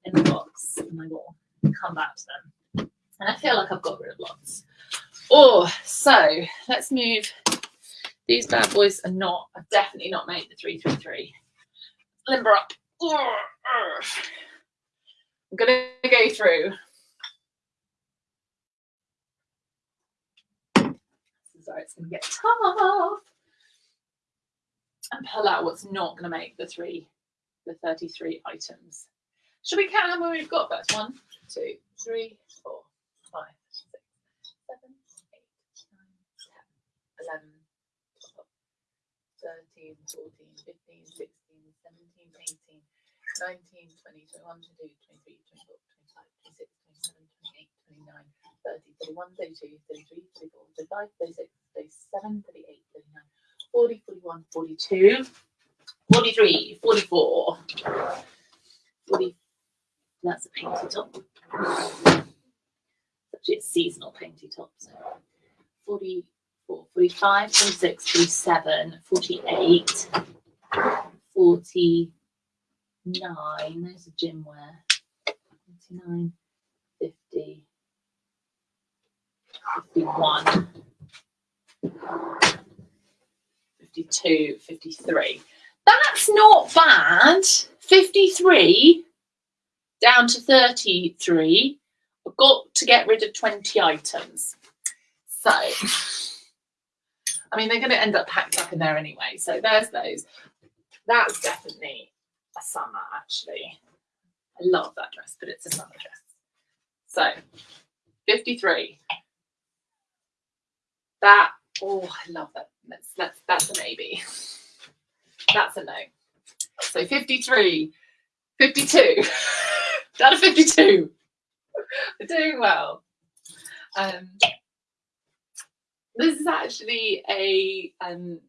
in the box and I will come back to them. And I feel like I've got rid of lots. Oh, so let's move these bad boys are not, are definitely not made the 333. Limber up. I'm going to go through. Sorry, it's going to get tough. And pull out what's not going to make the three, the 33 items. Should we count how many we've got first? One, two, three, four, five, six, seven, eight, nine, ten, eleven. 13, 14, 15, 16, 17, 18, 19, 20, 21, 22, 23, 24, 25, 26, 27, 28, 29, 30, 31, 32, 33, 34, 35, 36, 37, 38, 39, 40, 41, 42, 43, 44, 40. That's a painty top. Actually, it's seasonal painty top. So 40, 45, 46, 47, 48, 49, there's a gym wear. 49, 50, 51, 52, 53. That's not bad. 53 down to 33. I've got to get rid of 20 items. So, I mean, they're going to end up packed up in there anyway. So there's those. That's definitely a summer, actually. I love that dress, but it's a summer dress. So, 53. That, oh, I love that. Let's, let's, that's a maybe. That's a no. So 53, 52, down to 52. We're doing well. Um, this is actually a um,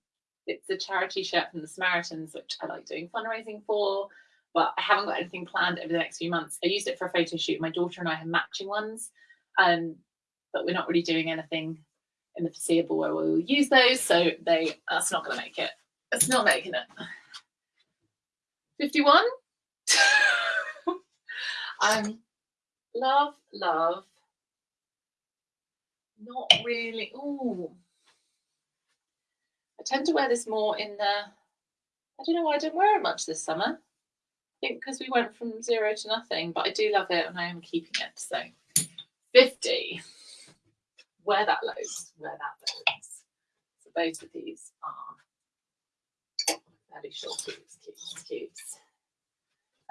it's a charity shirt from the Samaritans, which I like doing fundraising for, but I haven't got anything planned over the next few months. I used it for a photo shoot. My daughter and I have matching ones, um, but we're not really doing anything in the foreseeable where we will use those, so they that's not going to make it. It's not making it. 51. um, love, love. Not really. Oh, I tend to wear this more in the. I don't know why I didn't wear it much this summer. Think because we went from zero to nothing, but I do love it and I am keeping it. So 50. Wear that loads. Wear that loads. So both of these are fairly short cubes, cubes, cubes.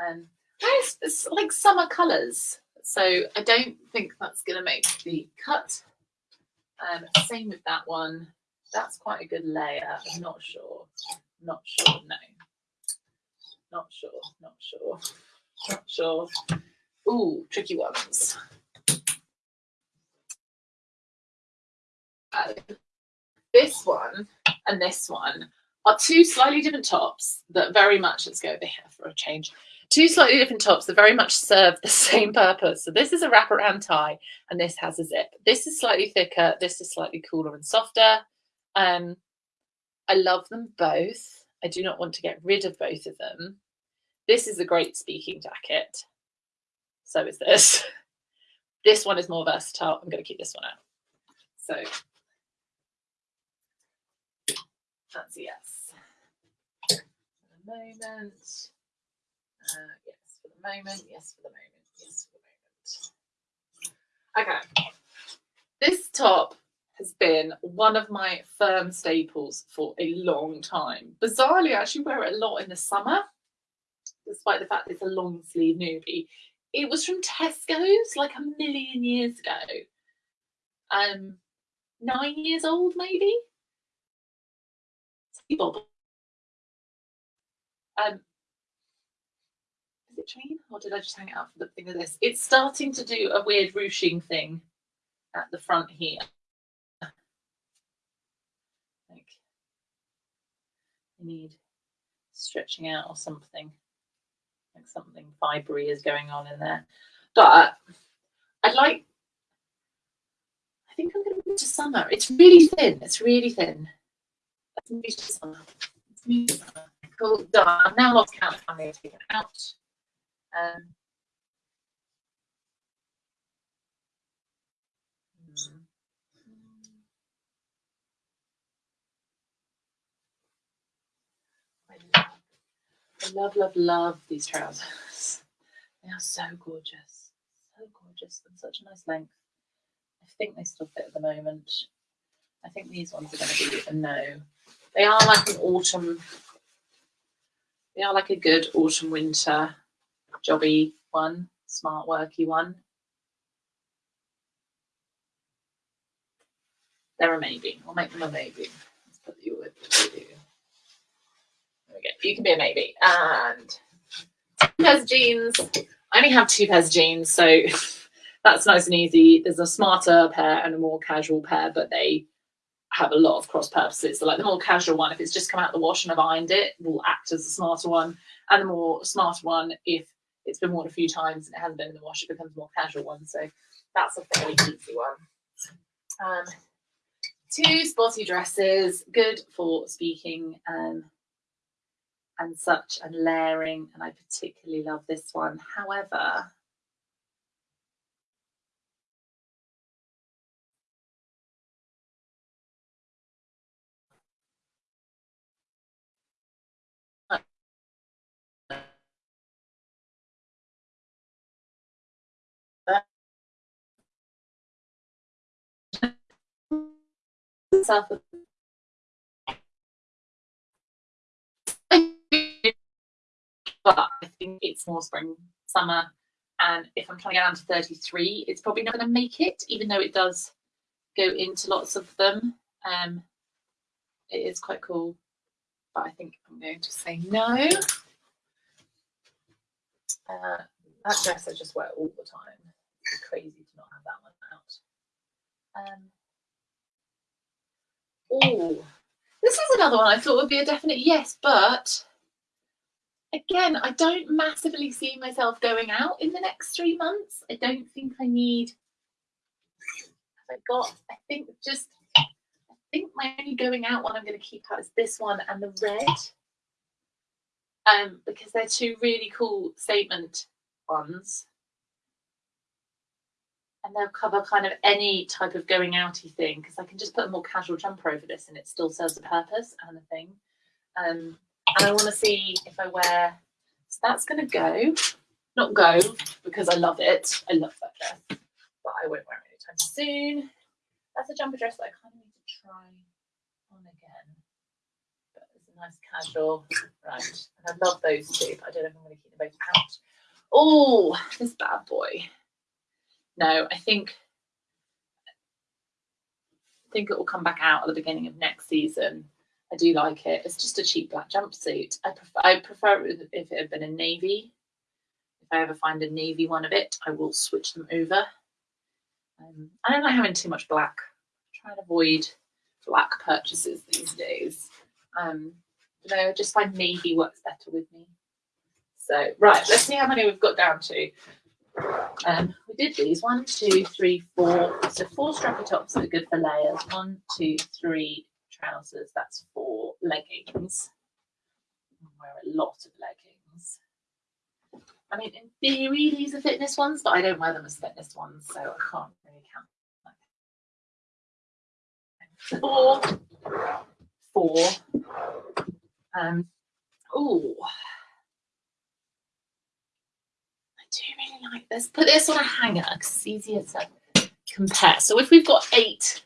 Um, it's, it's like summer colours. So I don't think that's going to make the cut. Um, same with that one. That's quite a good layer. I'm not sure. Not sure. No. Not sure. Not sure. Not sure. Ooh, tricky ones. Uh, this one and this one are two slightly different tops that very much, let's go over here for a change, two slightly different tops that very much serve the same purpose. So this is a wraparound tie and this has a zip. This is slightly thicker, this is slightly cooler and softer. Um, I love them both. I do not want to get rid of both of them. This is a great speaking jacket. So is this. This one is more versatile. I'm going to keep this one out. So that's a yes. For the moment. Uh, yes, for the moment. Yes, for the moment. Yes, for the moment. Okay. This top has been one of my firm staples for a long time. Bizarrely, I actually wear it a lot in the summer, despite the fact it's a long sleeve newbie. It was from Tesco's like a million years ago. Um, nine years old, maybe. Bob. Um, is it chain or did I just hang it out for the thing of this? It's starting to do a weird ruching thing at the front here. Like you need stretching out or something. Like something fibery is going on in there. But I'd like I think I'm gonna move to summer. It's really thin. It's really thin. To. Let's move to summer. Cool, done. I've now lost count of how many I've taken out. Um, I love, love, love these trousers. They are so gorgeous. So gorgeous and such a nice length. I think they still fit at the moment. I think these ones are going to be a no. They are like an autumn, they are like a good autumn winter jobby one, smart worky one. They're a maybe. We'll make them a maybe. Let's put you with you. Go. You can be a maybe. And two pairs of jeans. I only have two pairs of jeans, so that's nice and easy. There's a smarter pair and a more casual pair, but they have a lot of cross purposes. So like the more casual one, if it's just come out the wash and I've ironed it, will act as a smarter one. And the more smarter one, if it's been worn a few times and it hasn't been in the wash, it becomes a more casual one. So that's a fairly easy one. Um, two spotty dresses, good for speaking. Um, and such and layering, and I particularly love this one. However, south but I think it's more spring, summer, and if I'm trying to get down to 33, it's probably not going to make it, even though it does go into lots of them. Um, it is quite cool, but I think I'm going to say no. Uh, that dress I just wear all the time. It's crazy to not have that one out. Um, oh, this is another one I thought would be a definite yes, but again, I don't massively see myself going out in the next three months. I don't think I need. I got? I think just. I think my only going out one I'm going to keep out is this one and the red. Um, because they're two really cool statement ones. And they'll cover kind of any type of going outy thing because I can just put a more casual jumper over this and it still serves a purpose and a thing. Um, and I want to see if I wear. So that's going to go, not go because I love it. I love that dress, but I won't wear it anytime soon. That's a jumper dress that I kind of need to try on again. But it's a nice casual, right? And I love those two, but I don't know if I'm going to keep them both out. Oh, this bad boy. No, I think I think it will come back out at the beginning of next season I do like it. It's just a cheap black jumpsuit. I prefer, I prefer it if it had been a navy. If I ever find a navy one of it, I will switch them over. Um, I don't like having too much black. I try and avoid black purchases these days. Um, you know, just find navy works better with me. So, right, let's see how many we've got down to. Um, we did these one, two, three, four. So four strappy tops are good for layers. One, two, three, trousers, that's four leggings. I wear a lot of leggings. I mean, in theory, these are fitness ones, but I don't wear them as fitness ones, so I can't really count. Four, four. Um, oh, I do really like this. Put this on a hanger because it's easier to compare. So if we've got eight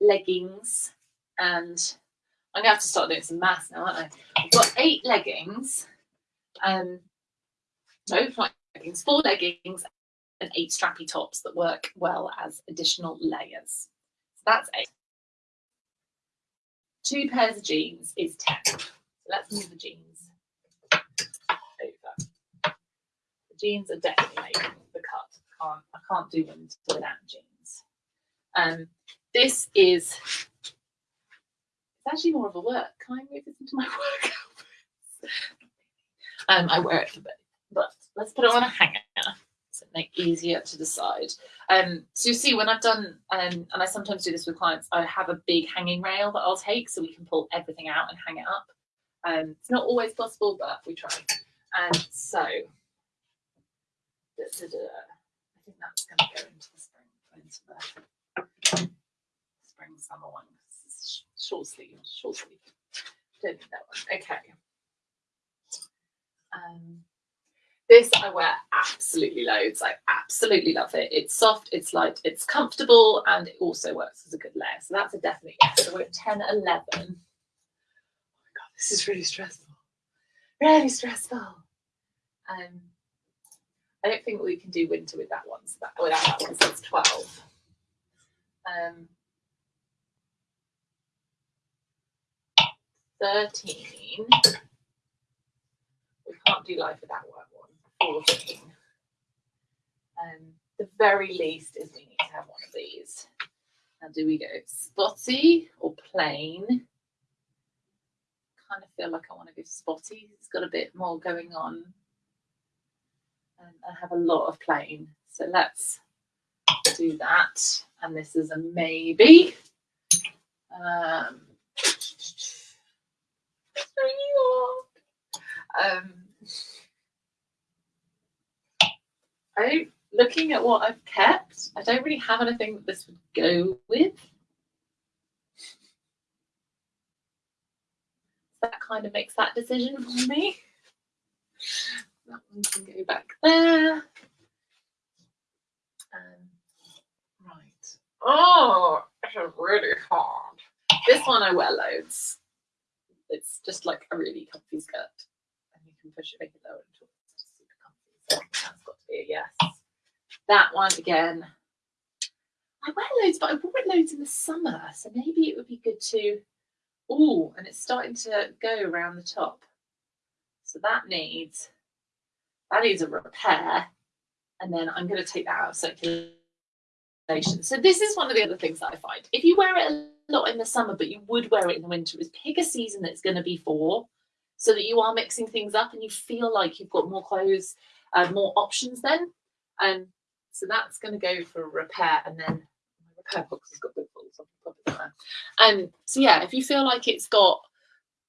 leggings and I'm gonna have to start doing some maths now, aren't I? I've got eight leggings, um, no, not leggings, four leggings and eight strappy tops that work well as additional layers. So that's eight. Two pairs of jeans is 10. So let's move the jeans over. The jeans are definitely making the cut. I can't, I can't do them without jeans. Um, this is it's actually more of a work. Can I move this into my work um, I wear it for but let's put it on a hanger so it make easier to decide. Um, so you see when I've done, um, and I sometimes do this with clients, I have a big hanging rail that I'll take so we can pull everything out and hang it up. Um, it's not always possible, but we try. And so, da, da, da, I think that's going to go into the spring, into the spring summer one short sleeve, short sleeve. Don't need that one. Okay. Um, this I wear absolutely loads. I absolutely love it. It's soft, it's light, it's comfortable, and it also works as a good layer. So that's a definite yes. So we're at 10, 11. Oh my God, this is really stressful. Really stressful. Um, I don't think we can do winter with that one, so that, without that one, so it's 12. Um, 13. We can't do life without one. 14. Um, the very least is we need to have one of these. Now, do we go spotty or plain? Kind of feel like I want to go spotty. It's got a bit more going on. And I have a lot of plain. So let's do that. And this is a maybe. Um, New York. Um, I looking at what I've kept, I don't really have anything that this would go with. That kind of makes that decision for me. That one can go back there. Um, right. Oh, it's really hard. This one I wear loads. It's just like a really comfy skirt. And you can push it, make it lower until it's just super comfy. So that's got to be a yes. That one again. I wear loads, but I wore it loads in the summer. So maybe it would be good to. Oh, and it's starting to go around the top. So that needs that needs a repair. And then I'm going to take that out of circulation. So this is one of the other things that I find. If you wear it a lot in the summer, but you would wear it in the winter, is pick a season that's going to be for so that you are mixing things up and you feel like you've got more clothes, uh, more options then. And so that's going to go for repair and then my repair box has got holes. So. And so yeah, if you feel like it's got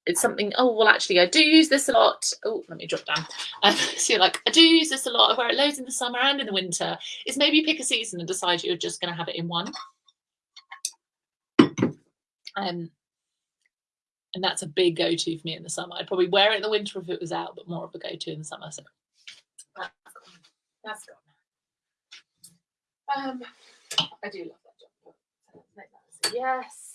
it's something, oh, well, actually, I do use this a lot. Oh, let me drop down. Um, so you're like, I do use this a lot. I wear it loads in the summer and in the winter. Is maybe pick a season and decide you're just going to have it in one. Um, and that's a big go-to for me in the summer. I'd probably wear it in the winter if it was out, but more of a go-to in the summer. So that's gone. That's gone. Um, I do love that jumper. Yes.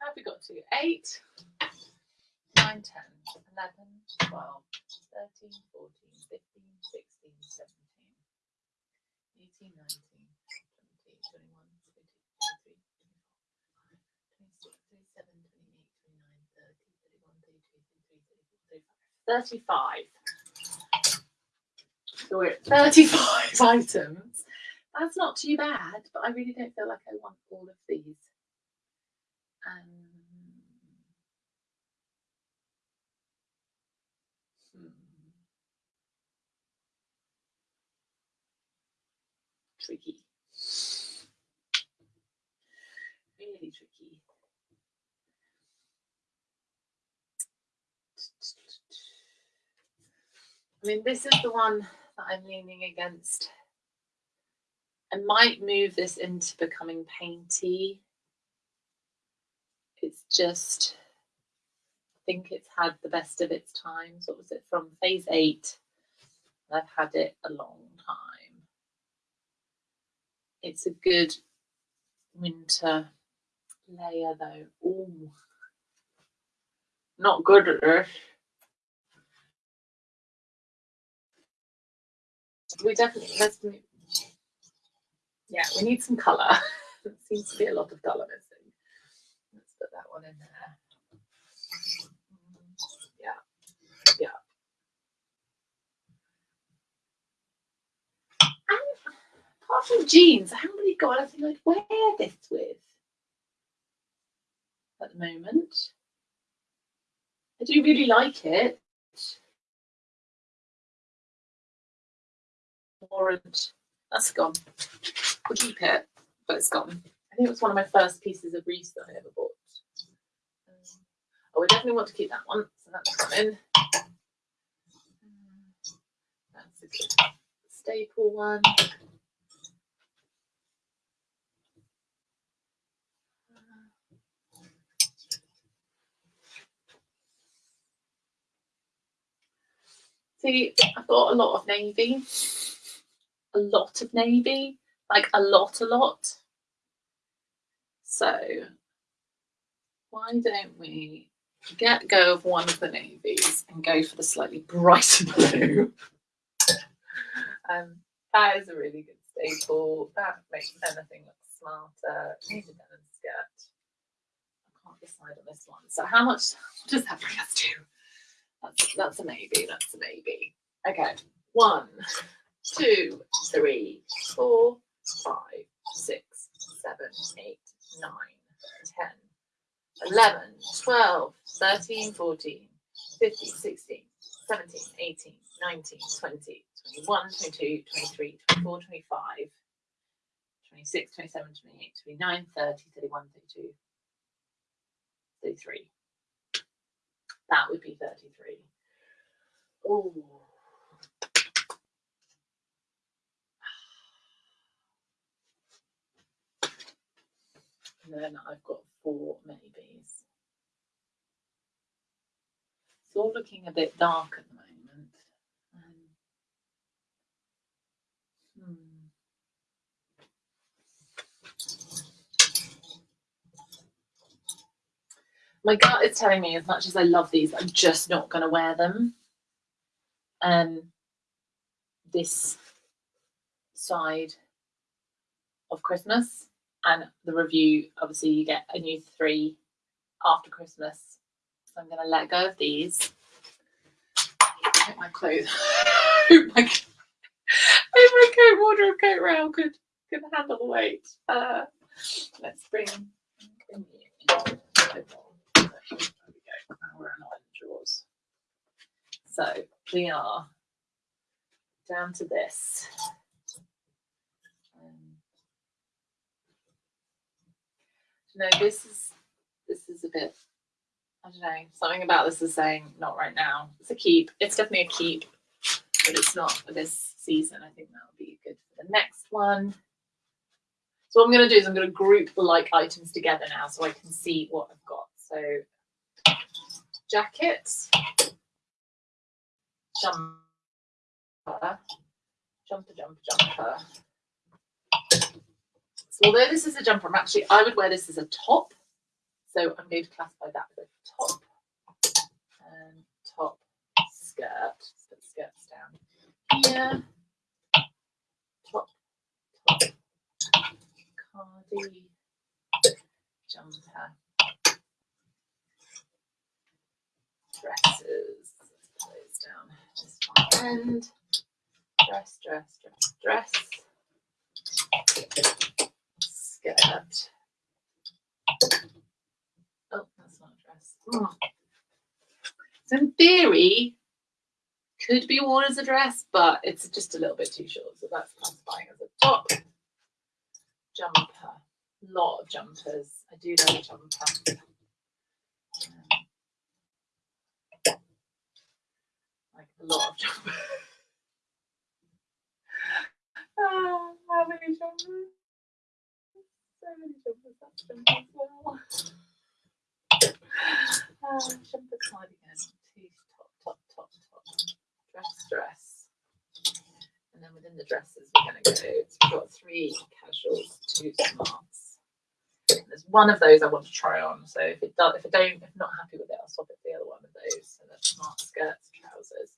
Have we got to? 8, 9, 10, 11, 12, 13, 14, 15, 16, 17, 18, 19, 20, 21, 22, 23, 24, 25, 26, 27, 28, 29, 30, 31, 32, 33, 34, 35. So we're at 35 items. That's not too bad, but I really don't feel like I want all of these. Um, Tricky. Really tricky. I mean, this is the one that I'm leaning against. I might move this into becoming painty. It's just, I think it's had the best of its times. What was it from phase eight? I've had it a long time. It's a good winter layer though. Ooh. Not good at this. We definitely let's move. Yeah, we need some colour. there seems to be a lot of colour missing. Let's put that one in there. Yeah, yeah. And apart from jeans, I haven't really got anything I'd wear this with at the moment. I do really like it. Orange. That's gone. We'll keep it, but it's gone. I think it was one of my first pieces of Reiss that I ever bought. Um, oh, we definitely want to keep that one, so that's. That's a good staple one. I've got a lot of navy, a lot of navy, like a lot, a lot. So why don't we get go of one of the navies and go for the slightly brighter blue? um, that is a really good staple. That makes anything look smarter. Need denim skirt. I can't decide on this one. So how much does that bring us to? That's that's a maybe. That's a maybe. Okay. One, two, three, four, five, six, seven, eight, nine, ten, eleven, twelve, thirteen, fourteen, fifteen, sixteen, seventeen, eighteen, nineteen, twenty, twenty-one, twenty-two, twenty-three, twenty-four, twenty-five, 26, 27, 28, 29, 30, 31, 32, 33. That would be 33. Oh. And then I've got four maybes. It's all looking a bit dark at the moment. Um, hmm. My gut is telling me, as much as I love these, I'm just not going to wear them. Um, this side of Christmas and the review. Obviously, you get a new three after Christmas. So I'm going to let go of these. My clothes. hope my, hope my coat wardrobe coat rail could could handle the weight. Uh, let's bring. bring. Now we're not in drawers. So we are down to this. Um, this is this is a bit. I don't know. Something about this is saying not right now. It's a keep. It's definitely a keep, but it's not for this season. I think that would be good for the next one. So what I'm going to do is I'm going to group the like items together now, so I can see what I've got. So jacket, jumper, jumper, jumper, jumper. So although this is a jumper, I'm actually I would wear this as a top. So I'm going to classify that as a top and top skirt. Put skirts down here. Top, top, cardi, jumper, dresses. Let's down. This one end. Dress, dress, dress, dress. Skirt. Oh, that's not a dress. Oh. So in theory, could be worn as a dress, but it's just a little bit too short. So that's classifying as a top. Jumper. Lot of jumpers. I do love a jumper. Um, of jumpers. Ah, how many jumpers? So many jumpers. That's jumper as well. Ah, jumper cardigan. Two top, top, top, top. Dress, dress. And then within the dresses, we're going to go. So we've got three casuals, two smarts. There's one of those I want to try on. So if it does, if I don't, if I'm not happy with it, I'll swap it for the other one of those. So that's smart skirts, trousers,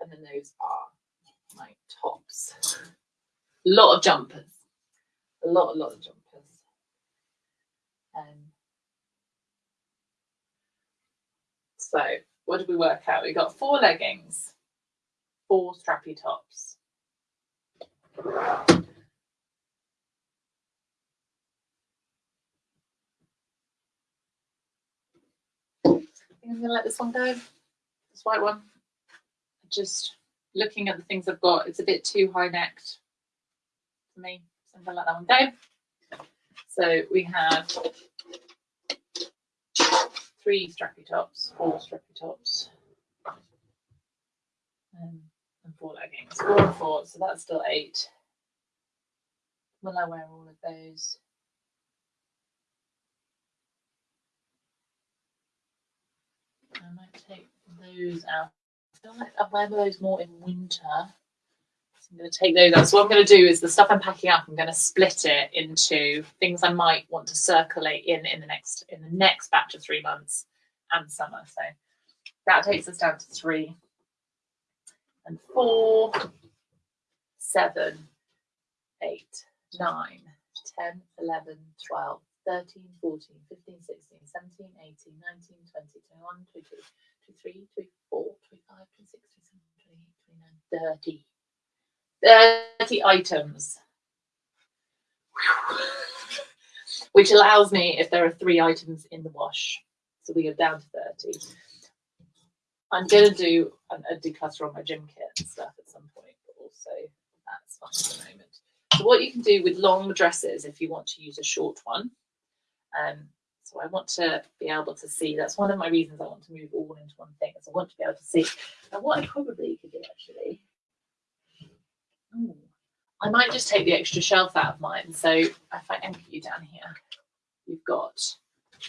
and then those are my tops. A lot of jumpers. A lot, a lot of jumpers. Um, so what did we work out? We got four leggings, four strappy tops. I think I'm gonna let this one go. This white one. Just looking at the things I've got, it's a bit too high necked for me. So I'm gonna let that one go. So we have three strappy tops, four strappy tops, um, and four leggings. Four and four, so that's still eight. Will I wear all of those? I might take those out. I feel like I wear those more in winter. I'm going to take those out. So what I'm going to do is the stuff I'm packing up, I'm going to split it into things I might want to circulate in in the next in the next batch of three months and summer. So that takes us down to three and four, seven, eight, nine, 10, 11, 12, 13, 14, 15, 16, 17, 18, 19, 20, 21, 22, 23, 24, 25, 26, 27, 28, 29, 30. 30 items. Which allows me, if there are three items in the wash, so we go down to 30. I'm going to do a, a declutter on my gym kit and stuff at some point, but also that's fine at the moment. So what you can do with long dresses if you want to use a short one. Um, so I want to be able to see. That's one of my reasons I want to move all into one thing. Is I want to be able to see. And what I probably could do actually. Ooh, I might just take the extra shelf out of mine. So if I anchor you down here, you've got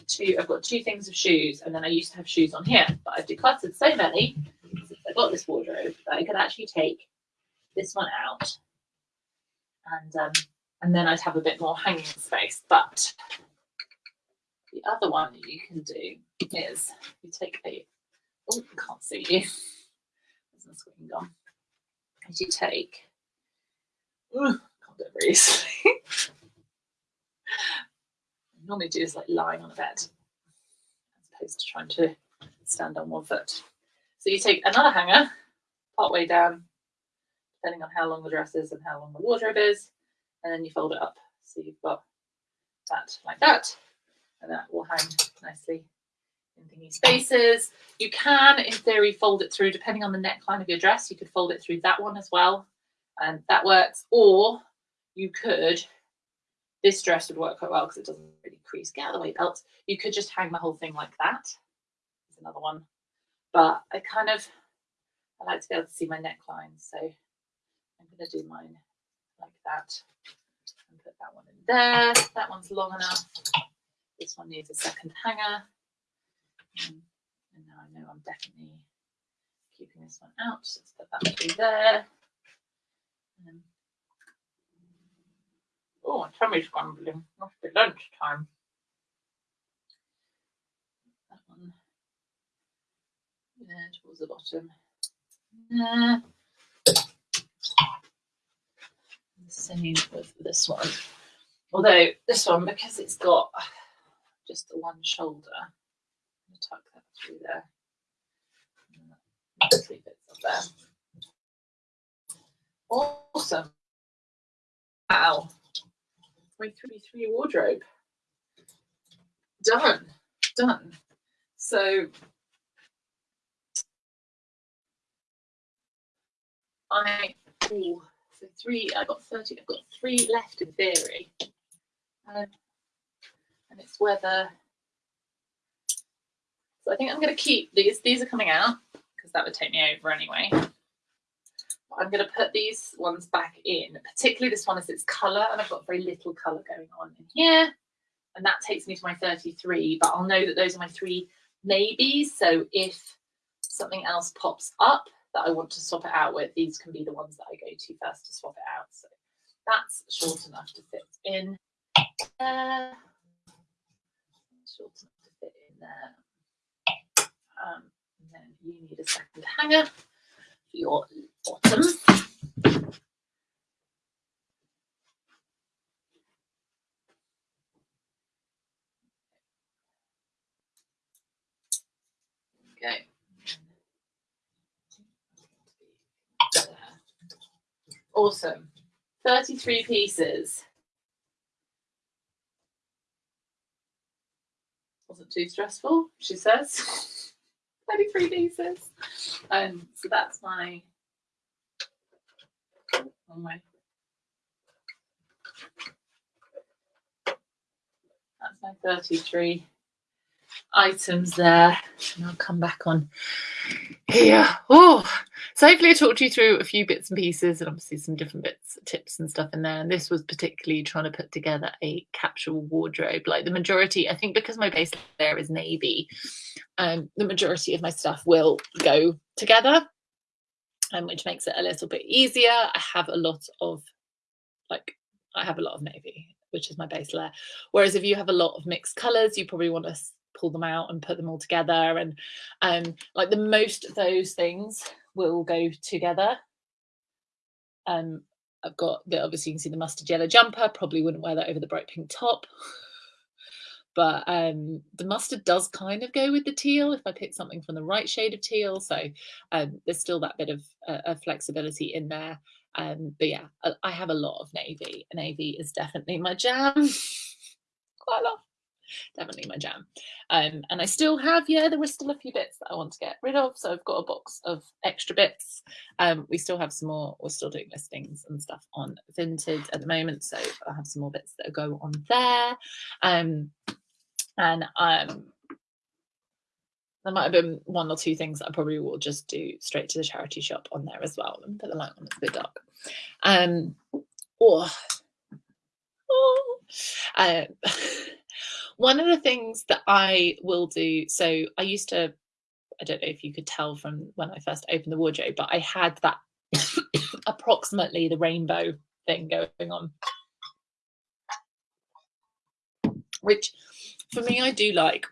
two. I've got two things of shoes, and then I used to have shoes on here, but I've decluttered so many since I got this wardrobe that I could actually take this one out and um, and then I'd have a bit more hanging space. But the other one that you can do is you take a oh I can't see you. There's my screen gone. Is you take can't do it very easily. normally do is like lying on a bed as opposed to trying to stand on one foot. So you take another hanger part way down depending on how long the dress is and how long the wardrobe is. And then you fold it up. So you've got that like that. And that will hang nicely in thingy spaces. You can, in theory, fold it through, depending on the neckline of your dress, you could fold it through that one as well. And that works. Or you could, this dress would work quite well because it doesn't really crease. Get out of the way, belt. You could just hang the whole thing like that. There's another one. But I kind of, I like to be able to see my neckline. So I'm going to do mine like that and put that one in there. That one's long enough. This one needs a second hanger. Um, and now I know I'm definitely keeping this one out. So let's put that through there. Oh, my tummy's grumbling. Must be lunchtime. That one there towards the bottom. There same with this one. Although this one, because it's got just the one shoulder, I'm going to tuck that through there. Three bits up there. Awesome. Wow. 333 wardrobe. Done. Done. So I ooh, so three, I got 30, I've got three left in theory. Um, and it's whether, so I think I'm going to keep these, these are coming out because that would take me over anyway. I'm going to put these ones back in, particularly this one as its colour and I've got very little colour going on in here. And that takes me to my 33, but I'll know that those are my three maybes. So if something else pops up, that I want to swap it out with, these can be the ones that I go to first to swap it out. So that's short enough to fit in there. Short enough to fit in there. Um, and then you need a second hanger for your Okay. Awesome. 33 pieces. Wasn't too stressful, she says. 33 pieces. Um, so that's my, on my that's my 33 items there. And I'll come back on here. Oh, so hopefully I talked you through a few bits and pieces and obviously some different bits, tips and stuff in there. And this was particularly trying to put together a capsule wardrobe. Like the majority, I think because my base layer is navy, um, the majority of my stuff will go together, um, which makes it a little bit easier. I have a lot of like, I have a lot of navy, which is my base layer. Whereas if you have a lot of mixed colors, you probably want to pull them out and put them all together. And um, like the most of those things will go together. Um, I've got the obviously you can see the mustard yellow jumper. Probably wouldn't wear that over the bright pink top. But um, the mustard does kind of go with the teal if I pick something from the right shade of teal. So um, there's still that bit of, uh, of flexibility in there. Um, but yeah, I, I, have a lot of navy. Navy is definitely my jam. Quite a lot. definitely my jam. Um, and I still have, yeah, there were still a few bits that I want to get rid of. So I've got a box of extra bits. Um, we still have some more, we're still doing listings and stuff on Vinted at the moment. So I have some more bits that go on there. And um, there might have been one or two things that I probably will just do straight to the charity shop on there as well and put the light on, it's a bit dark. Um, oh, oh. Uh, one of the things that I will do, so I used to, I don't know if you could tell from when I first opened the wardrobe, but I had that approximately the rainbow thing going on. Which for me I do like.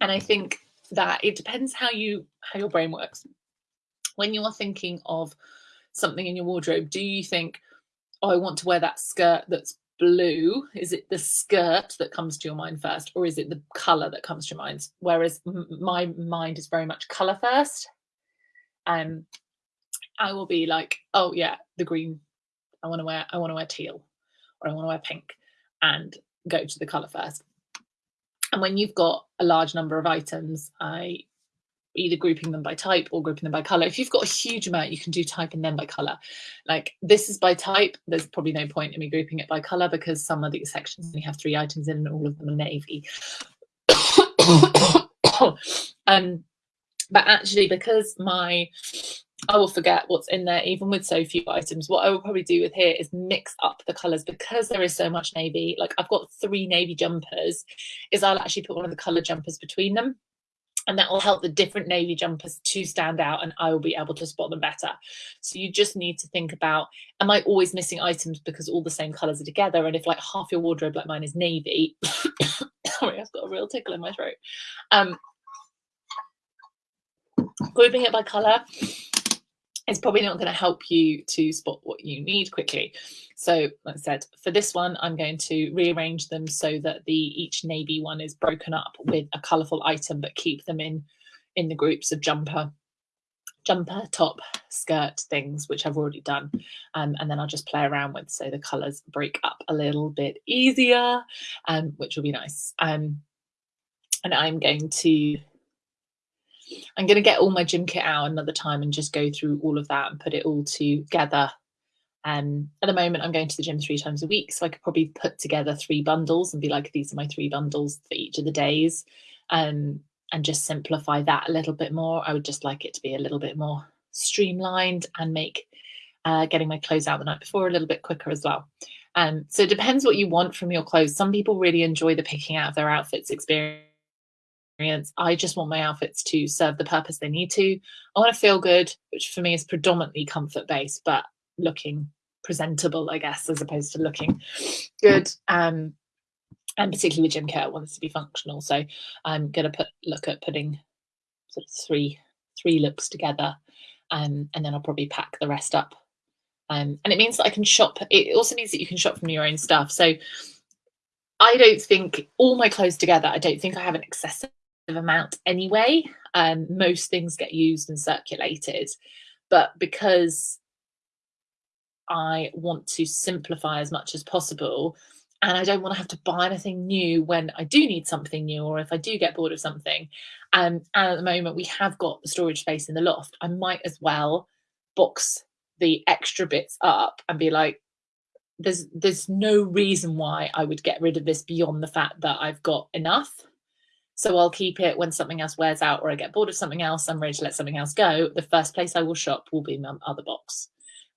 And I think that it depends how you how your brain works. When you are thinking of something in your wardrobe, do you think, oh, I want to wear that skirt that's blue? Is it the skirt that comes to your mind first, or is it the color that comes to your mind? Whereas my mind is very much color first. Um, I will be like, oh yeah, the green. I want to wear. I want to wear teal, or I want to wear pink, and go to the color first. And when you've got a large number of items, I either grouping them by type or grouping them by color. If you've got a huge amount, you can do type and then by color. Like this is by type. There's probably no point in me grouping it by color because some of these sections only have three items in and all of them are navy. um, but actually, because my I will forget what's in there, even with so few items. What I will probably do with here is mix up the colours because there is so much navy. Like I've got three navy jumpers, is I'll actually put one of the colour jumpers between them and that will help the different navy jumpers to stand out and I will be able to spot them better. So you just need to think about, am I always missing items because all the same colours are together? And if like half your wardrobe like mine is navy, sorry, I've got a real tickle in my throat. Um, grouping it by colour is probably not going to help you to spot what you need quickly. So like I said, for this one, I'm going to rearrange them so that the each navy one is broken up with a colourful item, but keep them in in the groups of jumper, jumper, top, skirt things, which I've already done. Um, and then I'll just play around with so the colours break up a little bit easier, um, which will be nice. Um, and I'm going to I'm going to get all my gym kit out another time and just go through all of that and put it all together um, at the moment, I'm going to the gym three times a week, so I could probably put together three bundles and be like, these are my three bundles for each of the days, um, and just simplify that a little bit more. I would just like it to be a little bit more streamlined and make uh, getting my clothes out the night before a little bit quicker as well. Um, so it depends what you want from your clothes. Some people really enjoy the picking out of their outfits experience. I just want my outfits to serve the purpose they need to. I want to feel good, which for me is predominantly comfort based, but looking presentable, I guess, as opposed to looking good. Um, and particularly with gym care, wants to be functional. So I'm going to put look at putting sort of three three looks together, um, and then I'll probably pack the rest up. Um, and it means that I can shop. It also means that you can shop from your own stuff. So I don't think all my clothes together. I don't think I have an excessive amount anyway. Um, most things get used and circulated, but because I want to simplify as much as possible. And I don't want to have to buy anything new when I do need something new or if I do get bored of something. Um, and at the moment, we have got the storage space in the loft. I might as well box the extra bits up and be like, there's there's no reason why I would get rid of this beyond the fact that I've got enough. So I'll keep it when something else wears out or I get bored of something else, I'm ready to let something else go. The first place I will shop will be my other box.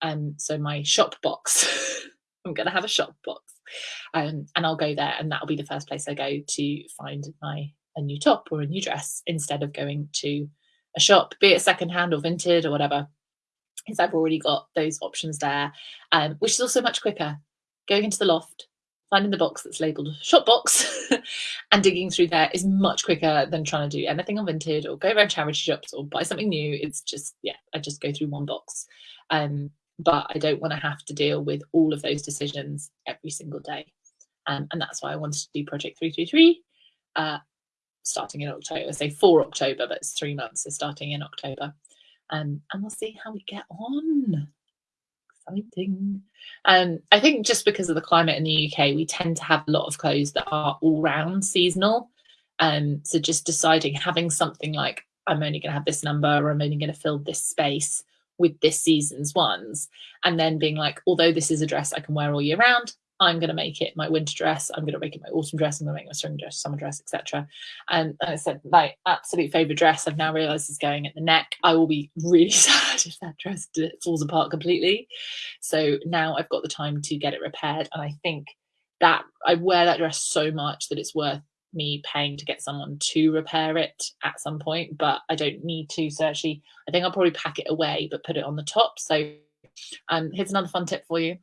Um, so my shop box, I'm going to have a shop box, um, and I'll go there, and that'll be the first place I go to find my a new top or a new dress instead of going to a shop, be it secondhand or vintage or whatever. Is I've already got those options there, um, which is also much quicker. Going into the loft, finding the box that's labeled shop box and digging through there is much quicker than trying to do anything on Vinted or go around charity shops or buy something new. It's just, yeah, I just go through one box. Um, but I don't want to have to deal with all of those decisions every single day. Um, and that's why I wanted to do Project 333, uh, starting in October, say for October, but it's three months, so starting in October. Um, and we'll see how we get on. Exciting. Um, I think just because of the climate in the UK, we tend to have a lot of clothes that are all round seasonal. Um, so just deciding having something like I'm only going to have this number or I'm only going to fill this space with this season's ones, and then being like, although this is a dress I can wear all year round, I'm going to make it my winter dress. I'm going to make it my autumn dress. I'm going to make my spring dress, summer dress, etc. And, and I said, my absolute favorite dress I've now realized is going at the neck. I will be really sad if that dress falls apart completely. So now I've got the time to get it repaired. And I think that I wear that dress so much that it's worth me paying to get someone to repair it at some point, but I don't need to. So actually, I think I'll probably pack it away, but put it on the top. So um, here's another fun tip for you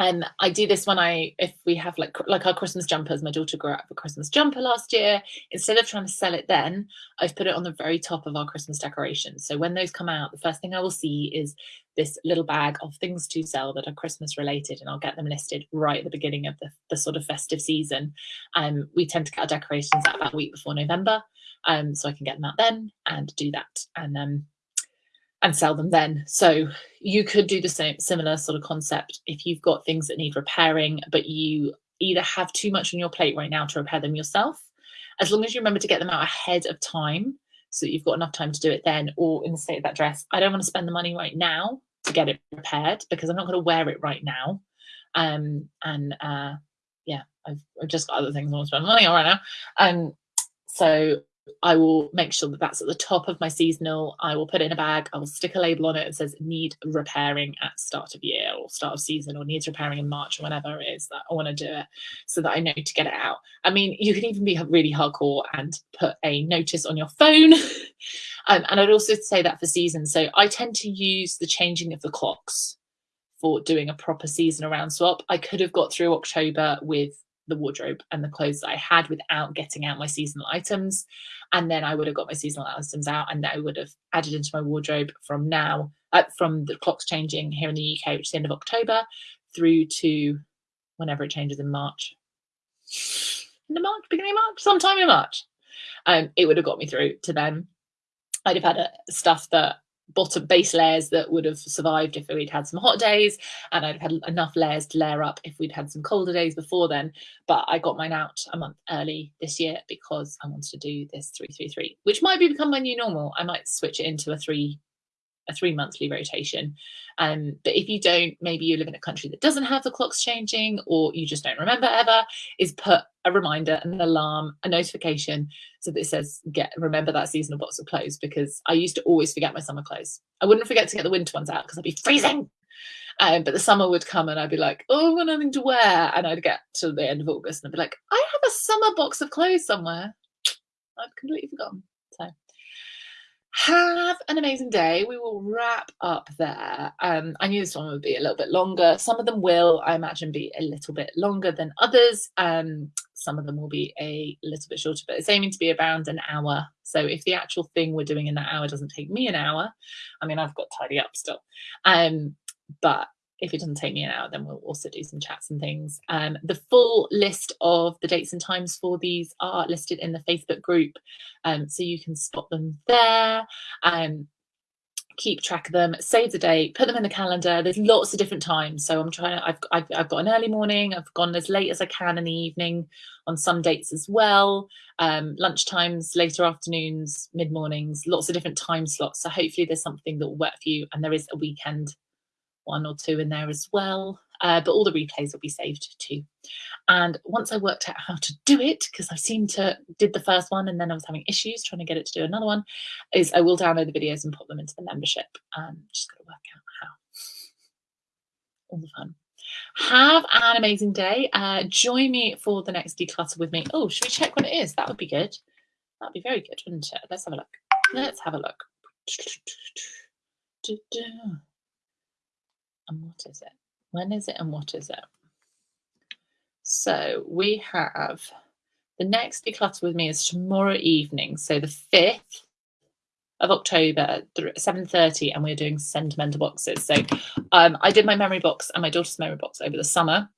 and I do this when I, if we have like like our Christmas jumpers, my daughter grew up a Christmas jumper last year. Instead of trying to sell it then, I've put it on the very top of our Christmas decorations. So when those come out, the first thing I will see is this little bag of things to sell that are Christmas related, and I'll get them listed right at the beginning of the, the sort of festive season. Um, we tend to get our decorations out about a week before November, um, so I can get them out then and do that. And um, and sell them then. So you could do the same similar sort of concept if you've got things that need repairing, but you either have too much on your plate right now to repair them yourself, as long as you remember to get them out ahead of time so that you've got enough time to do it then, or in the state of that dress, I don't want to spend the money right now to get it repaired because I'm not going to wear it right now. Um, and uh, yeah, I've, I've just got other things I want to spend money on right now. Um, so I will make sure that that's at the top of my seasonal. I will put it in a bag. I will stick a label on it that says need repairing at start of year or start of season or needs repairing in March or whenever it is that I want to do it so that I know to get it out. I mean, you can even be really hardcore and put a notice on your phone. um, and I'd also say that for season. So I tend to use the changing of the clocks for doing a proper season around swap. I could have got through October with the wardrobe and the clothes that I had without getting out my seasonal items. And then I would have got my seasonal items out and I would have added into my wardrobe from now, uh, from the clocks changing here in the UK, which is the end of October, through to whenever it changes in March. In the March, beginning of March, sometime in March. Um, it would have got me through to then. I'd have had a, stuff that bottom base layers that would have survived if we'd had some hot days and I'd had enough layers to layer up if we'd had some colder days before then. But I got mine out a month early this year because I wanted to do this 333 which might be become my new normal. I might switch it into a three a three monthly rotation. Um, but if you don't, maybe you live in a country that doesn't have the clocks changing or you just don't remember ever, is put a reminder, an alarm, a notification so that it says, get remember that seasonal box of clothes because I used to always forget my summer clothes. I wouldn't forget to get the winter ones out because I'd be freezing. Um, but the summer would come and I'd be like, oh, I've got nothing to wear. And I'd get to the end of August and I'd be like, I have a summer box of clothes somewhere. I've completely forgotten. Have an amazing day. We will wrap up there. Um, I knew this one would be a little bit longer. Some of them will, I imagine, be a little bit longer than others. Um, some of them will be a little bit shorter, but it's aiming to be around an hour. So if the actual thing we're doing in that hour doesn't take me an hour, I mean, I've got tidy up still. Um, but if it doesn't take me an hour, then we'll also do some chats and things. Um, the full list of the dates and times for these are listed in the Facebook group, um, so you can spot them there. Um, keep track of them, save the date, put them in the calendar. There's lots of different times. So I'm trying to, I've, I've, I've, got an early morning, I've gone as late as I can in the evening on some dates as well. Um, lunch times, later afternoons, mid mornings, lots of different time slots. So hopefully there's something that will work for you. And there is a weekend one or two in there as well. Uh, but all the replays will be saved too. And once I worked out how to do it, because I seemed to did the first one and then I was having issues trying to get it to do another one, is I will download the videos and put them into the membership. Um, just got to work out how. All the fun. Have an amazing day. Uh, join me for the next declutter with me. Oh, should we check what it is? That would be good. That'd be very good, wouldn't it? Let's have a look. Let's have a look and what is it? When is it and what is it? So we have the next declutter with me is tomorrow evening. So the 5th of October at 7.30 and we're doing sentimental boxes. So um, I did my memory box and my daughter's memory box over the summer.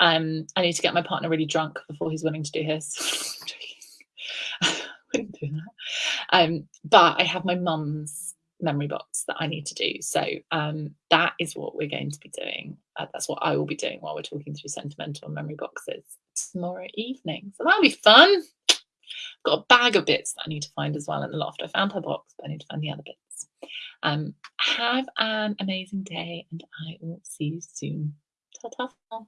Um, I need to get my partner really drunk before he's willing to do his. wouldn't do that. Um, but I have my mum's memory box that I need to do. So um, that is what we're going to be doing. Uh, that's what I will be doing while we're talking through sentimental memory boxes tomorrow evening. So that'll be fun. Got a bag of bits that I need to find as well in the loft. I found her box, but I need to find the other bits. Um, have an amazing day and I will see you soon. Ta-ta.